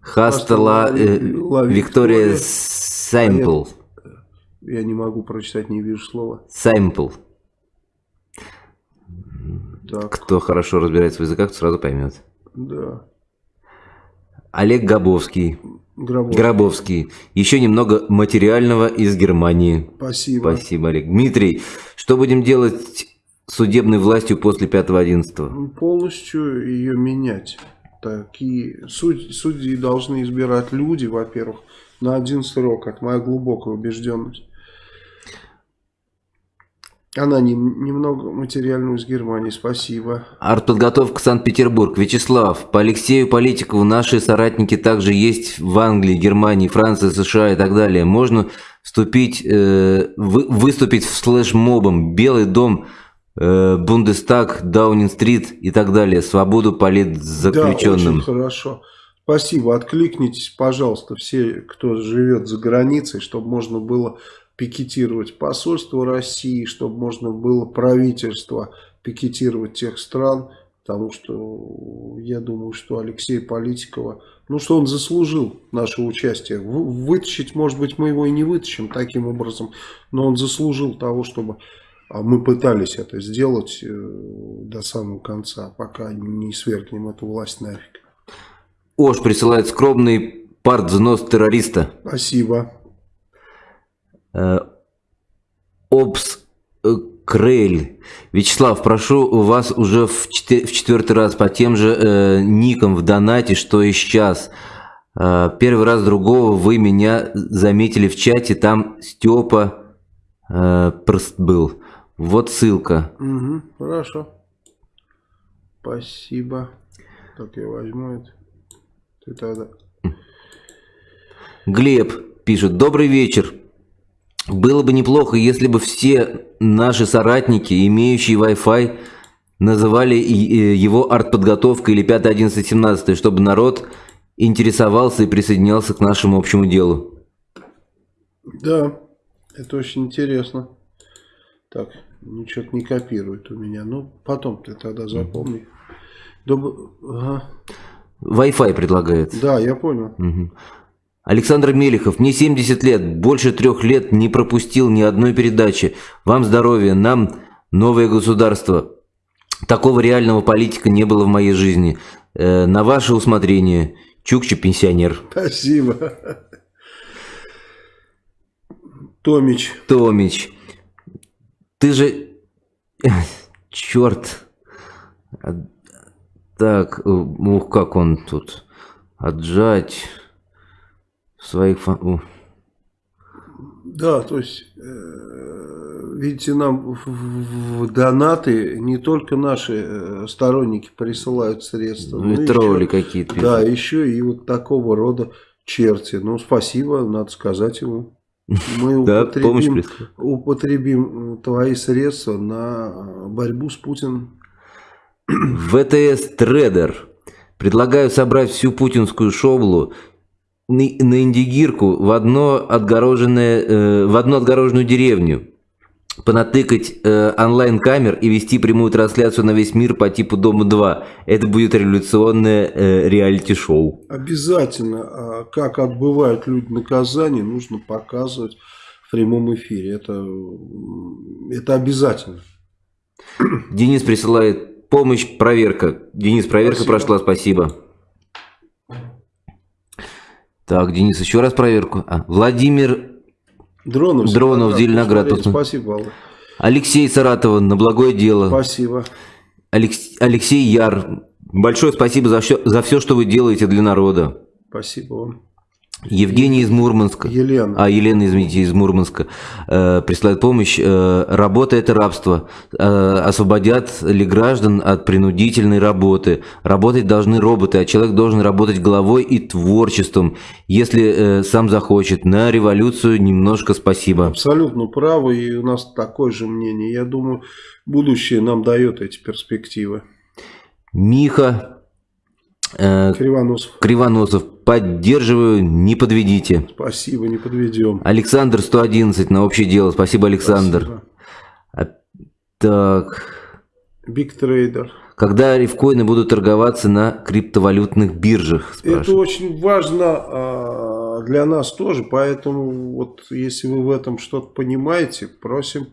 Хастала э, Виктория Саймпл. Я не могу прочитать, не вижу слова. Так. Кто хорошо разбирается в языках, сразу поймет. Да. Олег Габовский. Гробовский. Гробовский. Еще немного материального из Германии. Спасибо. Спасибо, Олег. Дмитрий, что будем делать судебной властью после 5-11? Полностью ее менять. Такие суд, судьи должны избирать люди, во-первых, на один срок. Это моя глубокая убежденность. Она не, немного материальную из Германии, спасибо. Артподготовка Санкт-Петербург. Вячеслав, по Алексею Политикову наши соратники также есть в Англии, Германии, Франции, США и так далее. Можно вступить, э, вы, выступить в слэш-мобом Белый дом, э, Бундестаг, Даунинг-стрит и так далее. Свободу политзаключенным. Да, очень хорошо. Спасибо. Откликнитесь, пожалуйста, все, кто живет за границей, чтобы можно было пикетировать посольство России, чтобы можно было правительство пикетировать тех стран, потому что я думаю, что Алексей Политикова, ну что он заслужил наше участие. Вытащить, может быть, мы его и не вытащим таким образом, но он заслужил того, чтобы а мы пытались это сделать э, до самого конца, пока не свергнем эту власть нафиг. Ош присылает скромный партвзнос террориста. Спасибо. Э, Обс э, Крель. Вячеслав, прошу у вас уже в, четвер в четвертый раз по тем же э, никам в донате, что и сейчас. Э, первый раз другого вы меня заметили в чате, там Степа э, прст был. Вот ссылка. Угу, хорошо. Спасибо. Так я возьму это. Ты тогда. Глеб пишет. Добрый вечер. Было бы неплохо, если бы все наши соратники, имеющие Wi-Fi, называли его артподготовкой или 5, 11, 17, чтобы народ интересовался и присоединялся к нашему общему делу. Да, это очень интересно. Так, ничего не копирует у меня. Ну, потом ты тогда запомни. Доб... Ага. Wi-Fi предлагает. Да, я понял. Угу. Александр Мелехов, мне 70 лет, больше трех лет не пропустил ни одной передачи. Вам здоровья, нам новое государство. Такого реального политика не было в моей жизни. Э, на ваше усмотрение. Чукча пенсионер. Спасибо. Томич. Томич. Ты же... Черт. Так, ух, как он тут. Отжать своих... Да, то есть, э, видите, нам в, донаты не только наши э, сторонники присылают средства. Ну и тролли какие-то. Да, еще и вот такого рода черти. Ну, спасибо, надо сказать ему. Мы употребим, употребим твои средства на борьбу с Путиным. ВТС Трейдер. Предлагаю собрать всю путинскую шоблу на Индигирку в, одно отгороженное, э, в одну отгороженную деревню, понатыкать э, онлайн-камер и вести прямую трансляцию на весь мир по типу Дома-2. Это будет революционное э, реалити-шоу. Обязательно. А как отбывают люди наказание, нужно показывать в прямом эфире. Это, это обязательно. Денис присылает помощь, проверка. Денис, проверка спасибо. прошла, спасибо. Так, Денис, еще раз проверку. А, Владимир Дронов, Дронов Зеленоград. Спасибо, Алла. Алексей Саратова, на благое дело. Спасибо. Алекс... Алексей Яр, большое спасибо за все, за все, что вы делаете для народа. Спасибо вам. Евгений из Мурманска. Елена. А, Елена, извините, из Мурманска. Э, присылает помощь. Э, работа – это рабство. Э, освободят ли граждан от принудительной работы? Работать должны роботы, а человек должен работать головой и творчеством, если э, сам захочет. На революцию немножко спасибо. Абсолютно правы, и у нас такое же мнение. Я думаю, будущее нам дает эти перспективы. Миха Э, Кривоносов. Кривоносов. Поддерживаю, не подведите. Спасибо, не подведем. Александр 111 на общее дело. Спасибо, Александр. Спасибо. А, так. Биг трейдер. Когда рифкоины будут торговаться на криптовалютных биржах? Спрашиваю. Это очень важно а, для нас тоже, поэтому вот если вы в этом что-то понимаете, просим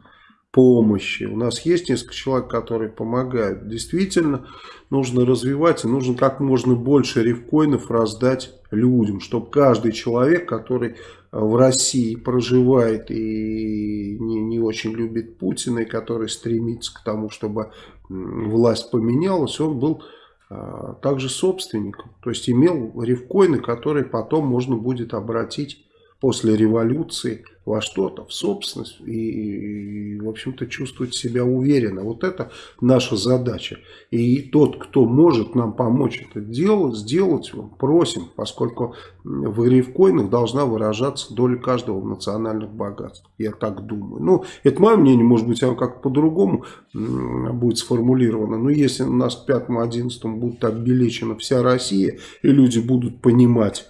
помощи. У нас есть несколько человек, которые помогают. Действительно, нужно развивать и нужно как можно больше рифкоинов раздать людям, чтобы каждый человек, который в России проживает и не, не очень любит Путина, и который стремится к тому, чтобы власть поменялась, он был а, также собственником. То есть имел рифкоины, которые потом можно будет обратить после революции во что-то, в собственность и, и в общем-то, чувствовать себя уверенно. Вот это наша задача. И тот, кто может нам помочь это делать, сделать, просим, поскольку в рифкоинах должна выражаться доля каждого в национальных богатствах. Я так думаю. Ну, это мое мнение, может быть, оно как по-другому будет сформулировано. Но если у нас к 5-11 будет обелечена вся Россия, и люди будут понимать,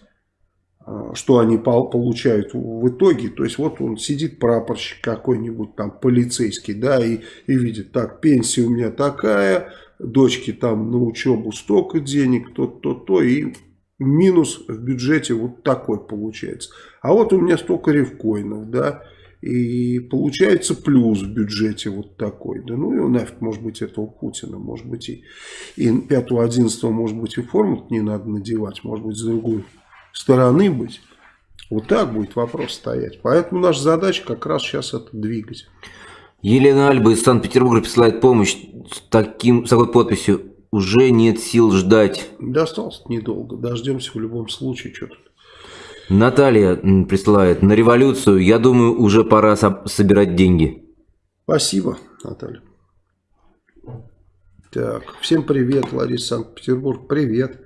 что они получают в итоге. То есть вот он сидит прапорщик какой-нибудь там полицейский, да, и, и видит, так, пенсия у меня такая, дочки там на учебу столько денег, то-то-то, и минус в бюджете вот такой получается. А вот у меня столько ревкоинов, да, и получается плюс в бюджете вот такой. Да ну и нафиг, может быть, этого Путина, может быть, и, и 5-11, может быть, и форму не надо надевать, может быть, с другой стороны быть. Вот так будет вопрос стоять. Поэтому наша задача как раз сейчас это двигать. Елена Альба из Санкт-Петербурга присылает помощь с, таким, с такой подписью. Уже нет сил ждать. Да осталось недолго. Дождемся в любом случае. Что тут. Наталья присылает. На революцию, я думаю, уже пора со собирать деньги. Спасибо, Наталья. Так, всем привет, Лариса Санкт-Петербург. Привет.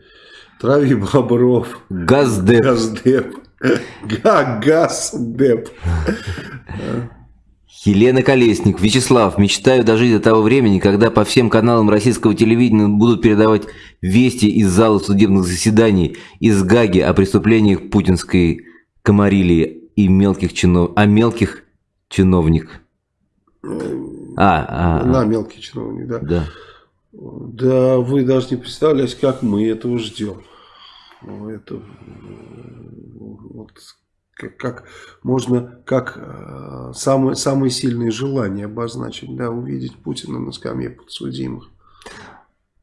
Трави Бобров. Газдеп. Газдеп. Газдеп. Елена Колесник. Вячеслав, мечтаю дожить до того времени, когда по всем каналам российского телевидения будут передавать вести из зала судебных заседаний из Гаги о преступлениях путинской комарилии и мелких чинов... а мелких чиновник. А, а, На а. мелкий чиновник, да. Да. Да вы даже не представляете, как мы этого ждем. Это вот, как, как можно как э, самые, самые сильные желания обозначить, да, увидеть Путина на скамье подсудимых.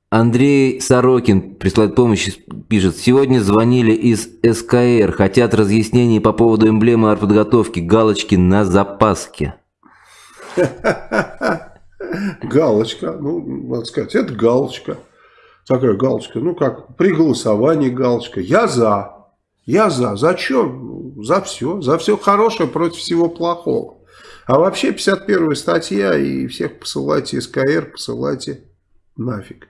Андрей Сорокин присылает помощь, пишет, сегодня звонили из СКР, хотят разъяснений по поводу эмблемы артподготовки, галочки на запаске. Галочка, ну, надо сказать, это галочка. Такая галочка, ну как, при голосовании галочка. Я за. Я за. За что? За все. За все хорошее против всего плохого. А вообще 51 статья и всех посылайте СКР, посылайте нафиг.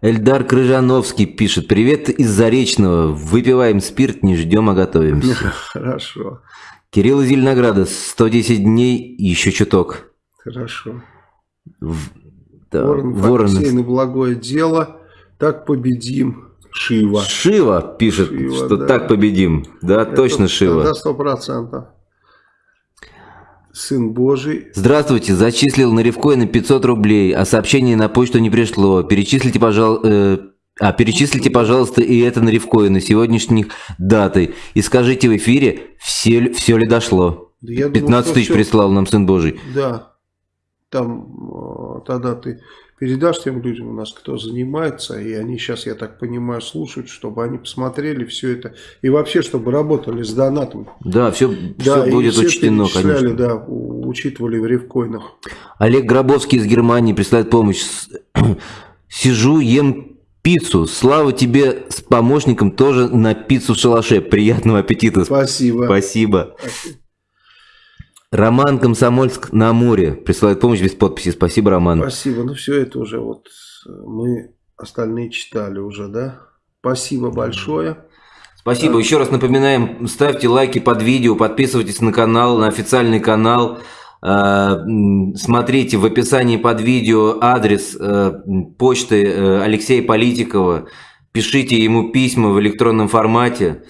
Эльдар Крыжановский пишет, привет из Заречного, выпиваем спирт, не ждем, а готовимся. Хорошо. Кирилл из Зеленограда, 110 дней, еще чуток. Хорошо. Да, Ворон, Ворон. на благое дело, так победим. Шива. Шива пишет, Шива, что да. так победим. Да, Это, точно Шива. Да, сто процентов. Сын Божий. Здравствуйте, зачислил на Ревкоин 500 рублей, а сообщение на почту не пришло. Перечислите, пожалуйста... Э, а перечислите, пожалуйста, и это на Ревкоин, сегодняшних даты. И скажите в эфире, все, все ли дошло. Да 15 думаю, тысяч все... прислал нам Сын Божий. Да там э, тогда ты передашь тем людям у нас, кто занимается, и они сейчас, я так понимаю, слушают, чтобы они посмотрели все это, и вообще, чтобы работали с донатом. Да, все, да, все будет все учтено, конечно. Да, учитывали в ревкоинах. Олег Гробовский из Германии присылает помощь. Сижу, ем пиццу. Слава тебе с помощником тоже на пиццу в шалаше. Приятного аппетита. Спасибо. Спасибо. Спасибо. Роман Комсомольск на море присылает помощь без подписи. Спасибо, Роман. Спасибо. Ну, все это уже вот мы остальные читали уже, да? Спасибо большое. Спасибо. Еще раз напоминаем, ставьте лайки под видео, подписывайтесь на канал, на официальный канал. А, смотрите в описании под видео адрес э, почты э, Алексея Политикова. Пишите ему письма в электронном формате.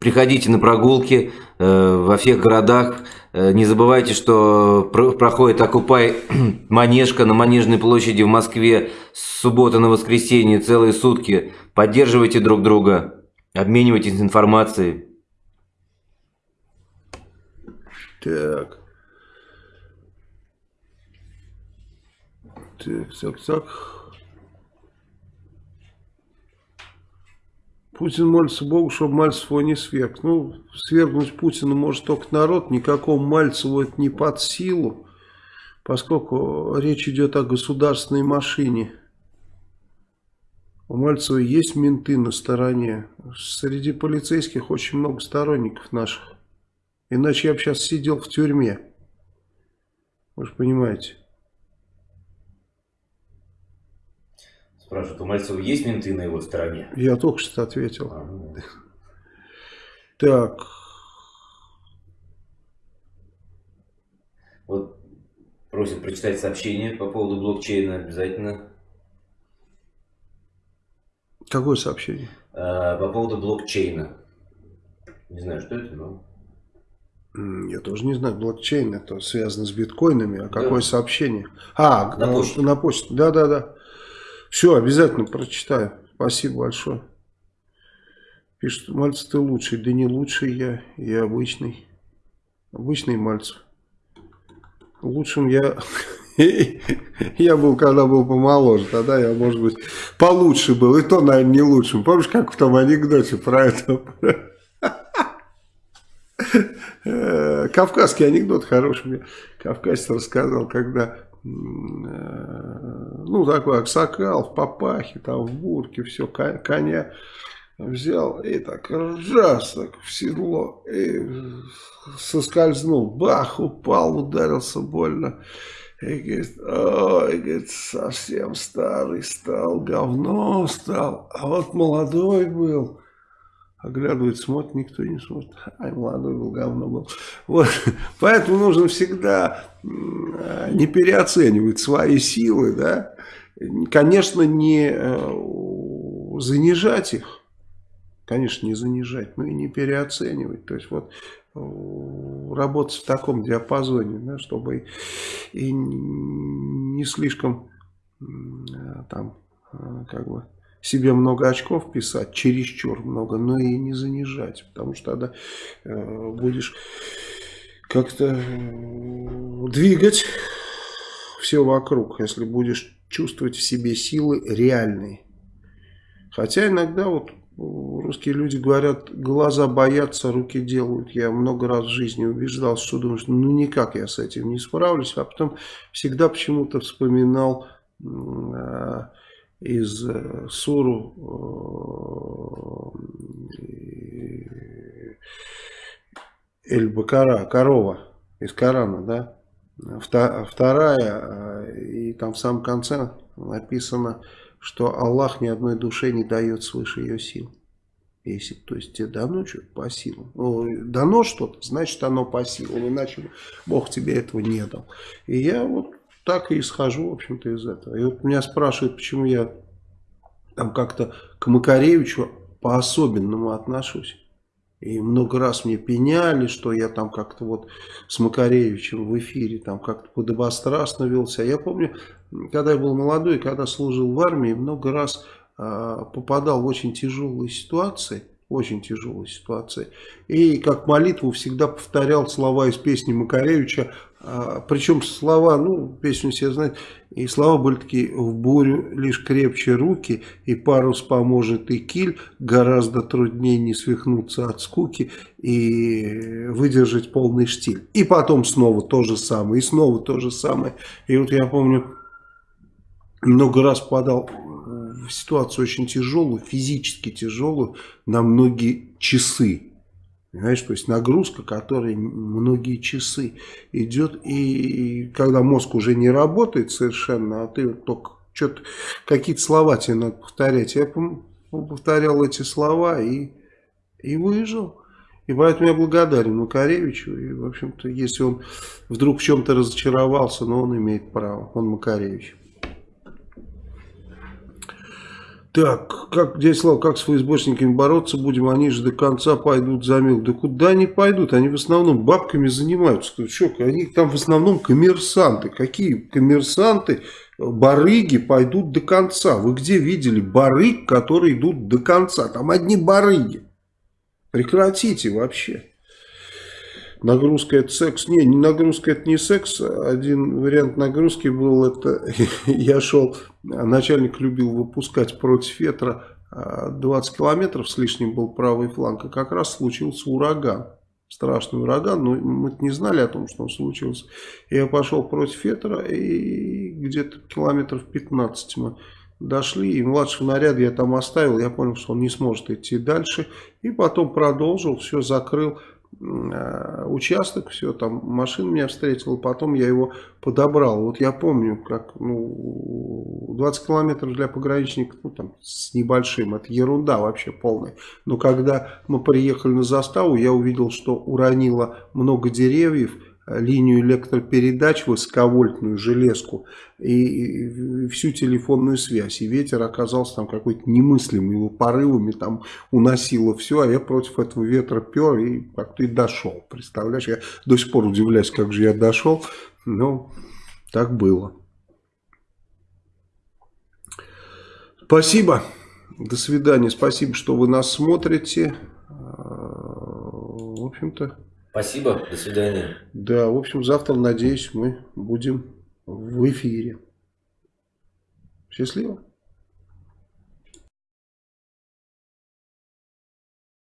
Приходите на прогулки э, Э, во всех городах. Э, не забывайте, что проходит «Окупай Манежка» на Манежной площади в Москве с субботы на воскресенье целые сутки. Поддерживайте друг друга, обменивайтесь информацией. Так. Так, так, так. Путин молится Богу, чтобы Мальцев его не сверг. Ну, свергнуть Путина может только народ, никакому Мальцеву это не под силу, поскольку речь идет о государственной машине. У Мальцева есть менты на стороне. Среди полицейских очень много сторонников наших. Иначе я бы сейчас сидел в тюрьме. Вы же понимаете. Спрашивают, у Мальцева есть менты на его стороне? Я только что ответил. А, ну. Так. Вот просят прочитать сообщение по поводу блокчейна обязательно. Какое сообщение? А, по поводу блокчейна. Не знаю, что это, но... Я тоже не знаю, блокчейн это связано с биткоинами, а Да. какое сообщение? А, На почту. на почту, да-да-да. Все, обязательно прочитаю. Спасибо большое. Пишет, Мальцев ты лучший. Да не лучший я, я обычный. Обычный Мальцев. Лучшим я... Я был, когда был помоложе, тогда я, может быть, получше был. И то, наверное, не лучшим. Помнишь, как в том анекдоте про это? Э, Кавказский анекдот хороший мне кавказец рассказал, когда ну такой аксакал в папахе, там в бурке, все, ко- коня взял и так раз так в седло и соскользнул, бах, упал, ударился больно. И говорит, ой, говорит, совсем старый стал, говно стал, а вот молодой был. Оглядывает, смотрит, никто не смотрит. Ай, молодой был, говно был. Вот. Поэтому нужно всегда не переоценивать свои силы, да. Конечно, не э, занижать их. Конечно, не занижать, но и не переоценивать. То есть вот э, работать в таком диапазоне, да, чтобы и, не слишком э, там как бы себе много очков писать, чересчур много, но и не занижать, потому что тогда э, будешь как-то э, двигать все вокруг, если будешь чувствовать в себе силы реальные. Хотя иногда вот э, русские люди говорят, глаза боятся, руки делают. Я много раз в жизни убеждался, что думаешь, ну никак я с этим не справлюсь, а потом всегда почему-то вспоминал э, из э, Суру э, Эль-Бакара, корова из Корана, да, вторая, э, и там в самом конце написано, что Аллах ни одной душе не дает свыше ее сил. Если, то есть тебе дано что-то по силам. Ну, дано что-то, значит оно по силам, иначе Бог тебе этого не дал. И я вот так и исхожу, в общем-то, из этого. И вот меня спрашивают, почему я там как-то к Макаревичу по-особенному отношусь. И много раз мне пеняли, что я там как-то вот с Макаревичем в эфире там как-то подобострастно велся. Я помню, когда я был молодой, когда служил в армии, много раз а, попадал в очень тяжелые ситуации, очень тяжелые ситуации. И как молитву всегда повторял слова из песни Макаревича, причем слова, ну, песню все знают, и слова были такие, в бурю лишь крепче руки, и парус поможет и киль, гораздо труднее не свихнуться от скуки и выдержать полный штиль. И потом снова то же самое, и снова то же самое. И вот я помню, много раз попадал в ситуацию очень тяжелую, физически тяжелую, на многие часы. Понимаешь, то есть нагрузка, которая многие часы идет, и когда мозг уже не работает совершенно, а ты вот только что-то, какие-то слова тебе надо повторять. Я повторял эти слова и, и выжил. И поэтому я благодарен Макаревичу. И, в общем-то, если он вдруг в чем-то разочаровался, но он имеет право. Он Макаревич. Так, как, дядя Слава, как с ФСБшниками бороться будем? Они же до конца пойдут за мил. Да куда они пойдут? Они в основном бабками занимаются. Что, они там в основном коммерсанты. Какие коммерсанты, барыги пойдут до конца? Вы где видели барыг, которые идут до конца? Там одни барыги. Прекратите вообще. Нагрузка это секс. Не, нагрузка это не секс. Один вариант нагрузки был, это я шел, начальник любил выпускать против ветра 20 километров с лишним был правый фланг, и как раз случился ураган. Страшный ураган, но мы не знали о том, что он случился. Я пошел против ветра, и где-то километров 15 мы дошли, и младшего наряда я там оставил, я понял, что он не сможет идти дальше, и потом продолжил, все закрыл участок, все, там машина меня встретила, потом я его подобрал. Вот я помню, как ну, 20 километров для пограничников, ну там с небольшим, это ерунда вообще полная. Но когда мы приехали на заставу, я увидел, что уронило много деревьев, линию электропередач, высоковольтную железку и всю телефонную связь. И ветер оказался там какой-то немыслимый, его порывами там уносило все, а я против этого ветра пер и как-то и дошел. Представляешь, я до сих пор удивляюсь, как же я дошел, но так было. Спасибо. До свидания. Спасибо, что вы нас смотрите. В общем-то... Спасибо, до свидания. Да, в общем, завтра, надеюсь, мы будем в эфире. Счастливо.